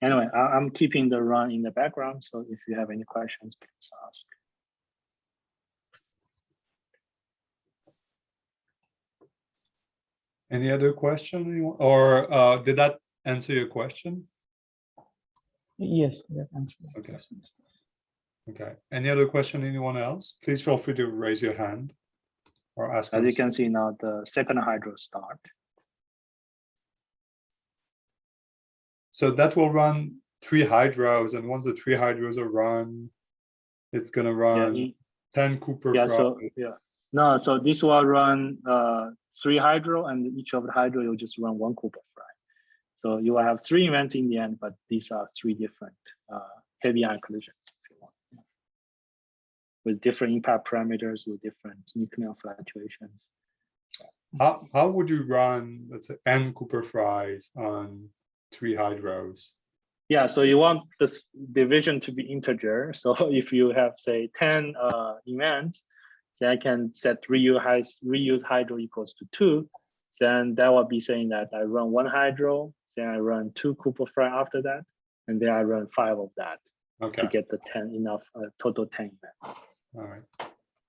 Anyway, I, I'm keeping the run in the background, so if you have any questions, please ask. Any other question or uh, did that answer your question? Yes, that answers Okay. questions. Okay, any other question, anyone else? Please feel free to raise your hand or ask. As on you can see now, the second hydro start. So that will run three hydros and once the three hydros are run, it's gonna Yeah, run e- ten Cooper. yeah, so, yeah. No, so this will run uh, three hydro and each of the hydro, you'll just run one Cooper fry. So you will have three events in the end, but these are three different uh, heavy ion collisions. if you want, yeah. With different impact parameters, with different nuclear fluctuations. How, how would you run, let's say, n Cooper-Fryes on three hydros? Yeah, so you want this division to be integer. So if you have, say, 10 uh, events, then I can set reuse, reuse hydro equals to two. Then that will be saying that I run one hydro, then I run two Cooper-Frye after that, and then I run five of that to get the 10 enough, uh, total 10 events. all right,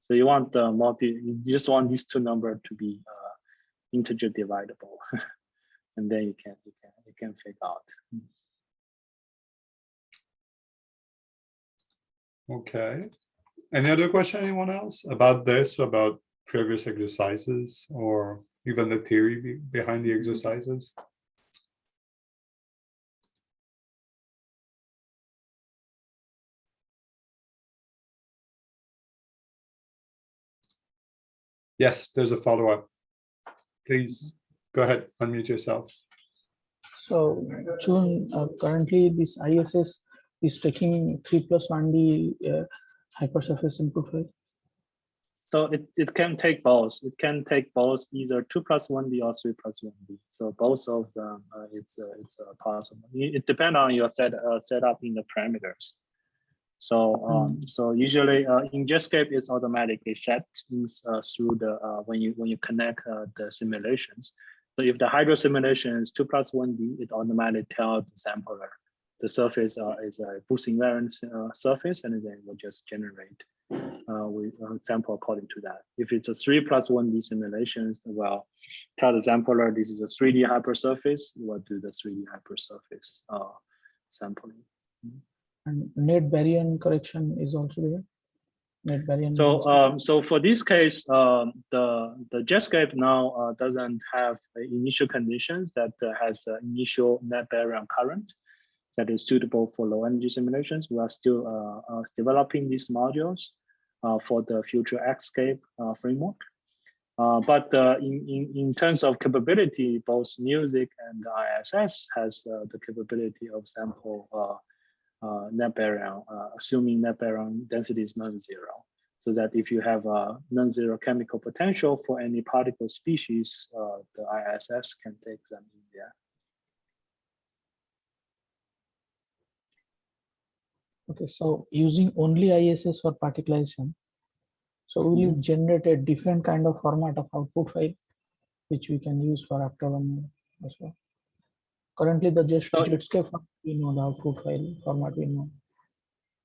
So you want the multi, you just want these two number to be uh, integer dividable. and then you can, you can, you can figure out. okay. Any other question, anyone else about this, about previous exercises or even the theory be- behind the exercises? Yes, there's a follow-up. Please go ahead, unmute yourself. So June, uh, currently this ISS is taking three plus one D uh, hypersurface input. So it, it can take both. It can take both either two plus one D or three plus one D. So both of them, uh, it's uh, it's uh, possible. It, depends on your set uh, setup in the parameters. So um, so usually uh, in Jetscape it's automatically set in, uh, through the uh, when you when you connect uh, the simulations. So if the hydro simulation is two plus one D, it automatically tells the sampler the surface is a boost invariant uh, surface, and then it will just generate uh, we uh, sample according to that. If it's a three plus one D simulations, well, tell the sampler this is a 3D hypersurface, we'll do the 3D hypersurface uh, sampling. And net baryon correction is also there. Net baryon. So, um, so for this case, um, the the Jetscape now uh, doesn't have initial conditions that uh, has uh, initial net baryon current that is suitable for low energy simulations. We are still uh, uh, developing these modules uh, for the future Xscape uh, framework. But in, in, in terms of capability, both MUSIC and ISS has the capability of sample net baryon, assuming net baryon density is non-zero. So that if you have a non-zero chemical potential for any particle species, uh, the ISS can take them in there. Okay, so using only ISS for particularization. So will you generate a different kind of format of output file, which we can use for after one as well? Currently, the just So- Jetscape, we know the output file format we know.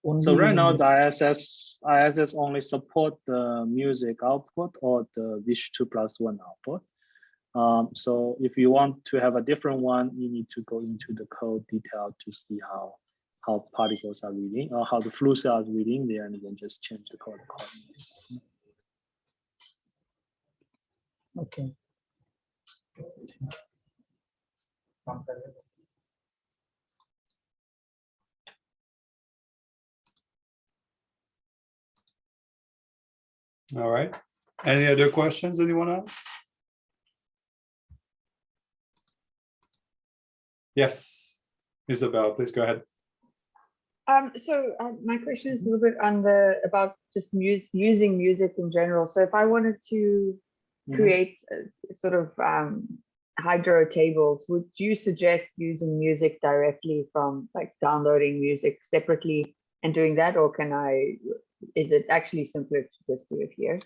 So Only right now, the ISS, ISS only support the MUSIC output or the VISH two plus one output. Um, so if you want to have a different one, you need to go into the code detail to see how, how particles are reading or how the flu cell is reading there and then just change the code accordingly. Okay. All right. Any other questions, anyone else? Yes, Isabel, please go ahead. Um, so uh, my question is a little bit on the about just mus using MUSIC in general. So if I wanted to Mhm. create a, sort of um, hydro tables, would you suggest using MUSIC directly from like downloading MUSIC separately and doing that, or can I? Is it actually simpler to just do it here?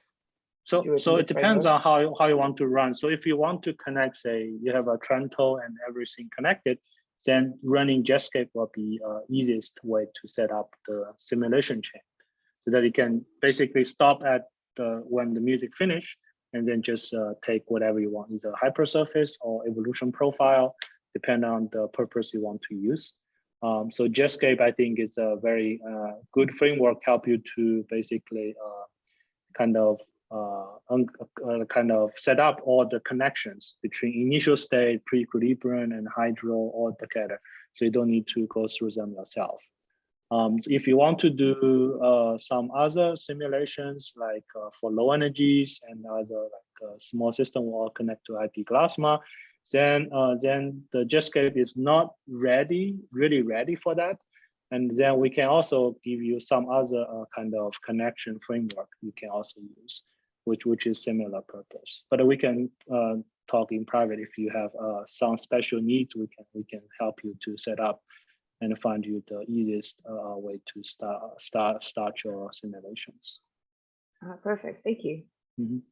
So, it so it depends framework? on how, you- how you want to run. So if you want to connect, say, you have a Trento and everything connected, then running Jetscape will be uh, easiest way to set up the simulation chain. So that you can basically stop at the, when the MUSIC finish and then just uh, take whatever you want, either hypersurface or evolution profile, depending on the purpose you want to use. Um, so Jetscape, I think, is a very uh, good framework, help you to basically uh, kind of uh, uh, kind of set up all the connections between initial state, pre-equilibrium, and hydro all together. So you don't need to go through them yourself. Um, so if you want to do uh, some other simulations, like uh, for low energies and other like uh, small system will connect to IP Glasma, then uh, then the Jetscape is not ready, really ready for that. And then we can also give you some other kind of connection framework you can also use, which which is similar purpose. But we can uh, talk in private if you have uh, some special needs. We can we can help you to set up and find you the easiest uh, way to start start start your simulations. Uh, perfect. Thank you. Mhm.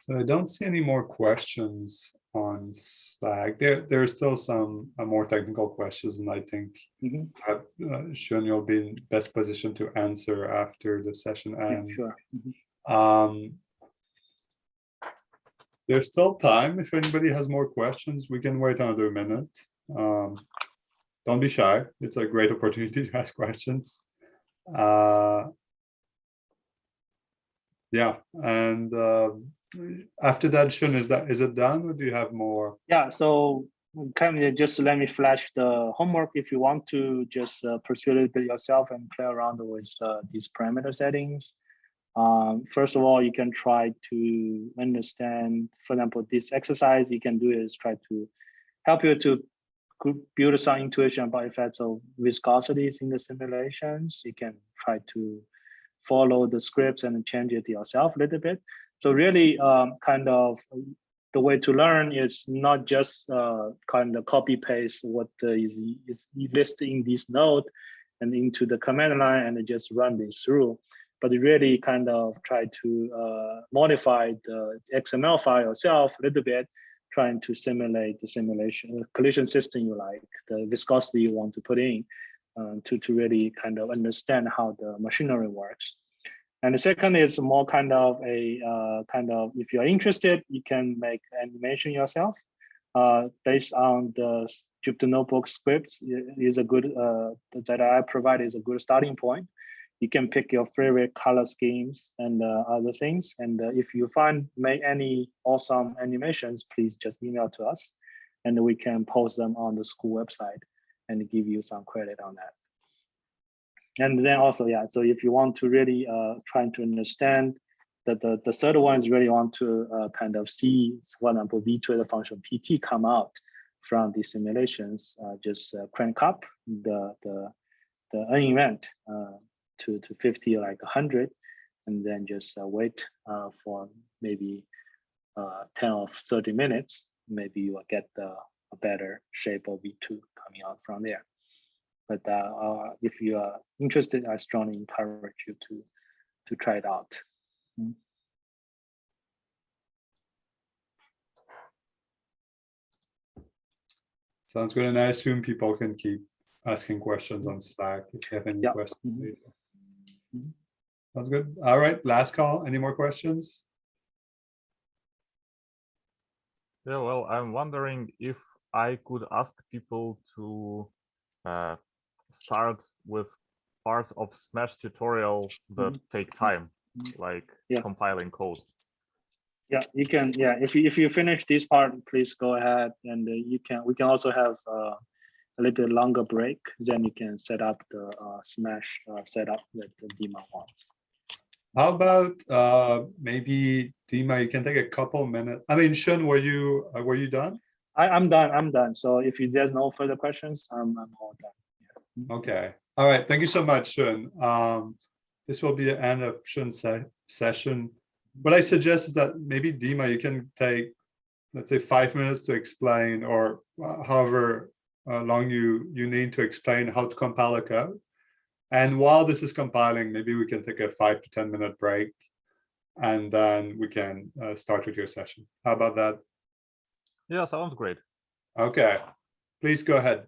So I don't see any more questions on Slack. There, there are still some uh, more technical questions, and I think Mhm. uh, uh, Shun, you'll be in best position to answer after the session Yeah, ends. sure. Mhm. Um, there's still time. If anybody has more questions, we can wait another minute. Um, don't be shy. It's a great opportunity to ask questions. Uh, yeah, and um after that, Shun, is that is it done, or do you have more? Yeah, so kind of just let me flash the homework if you want to just uh, pursue it yourself and play around with uh, these parameter settings. Um, first of all, you can try to understand, for example, this exercise you can do is try to help you to build some intuition about effects of viscosities in the simulations. You can try to follow the scripts and change it yourself a little bit. So really um, kind of the way to learn is not just uh, kind of copy paste what is, is listed in this node and into the command line and just run this through, but really kind of try to uh, modify the XML file yourself a little bit, trying to simulate the simulation the collision system you like, the viscosity you want to put in uh, to, to really kind of understand how the machinery works. And the second is more kind of a uh, kind of, if you're interested, you can make animation yourself uh, based on the Jupyter Notebook scripts is a good, uh, that I provide is a good starting point. You can pick your favorite color schemes and uh, other things. And uh, if you find make any awesome animations, please just email to us and we can post them on the school website and give you some credit on that. And then also, yeah, so if you want to really uh, trying to understand that the, the third one is really want to uh, kind of see, for example, V2 function PT come out from the simulations, uh, just uh, crank up the, the, the event uh, to, to 50, like 100, and then just uh, wait uh, for maybe uh, 10 or 30 minutes, maybe you will get the, a better shape of V2 coming out from there. But uh, uh, if you are interested, I strongly encourage you to, to try it out. Sounds good. And I assume people can keep asking questions on Slack if they have any Yeah. questions. Later. Mhm. Sounds good. All right, last call. Any more questions? Yeah, well, I'm wondering if I could ask people to uh, start with parts of SMASH tutorial that take time, like Yeah. compiling code. Yeah, you can, yeah, if you, if you finish this part, please go ahead and uh, you can, we can also have uh, a little bit longer break, then you can set up the uh, SMASH uh, setup that the Dima wants. How about uh maybe Dima, you can take a couple minutes. I mean, Shun, were you, uh, were you done? I, I'm done, I'm done. So if you, there's no further questions, I'm, I'm all done. Okay, all right, thank you so much, Shun. Um, this will be the end of Shun's se- session. What I suggest is that maybe Dima, you can take, let's say, five minutes to explain, or uh, however uh, long you, you need to explain how to compile a code. And while this is compiling, maybe we can take a five to 10 minute break. And then we can uh, start with your session. How about that? Yeah, sounds great. Okay, please go ahead.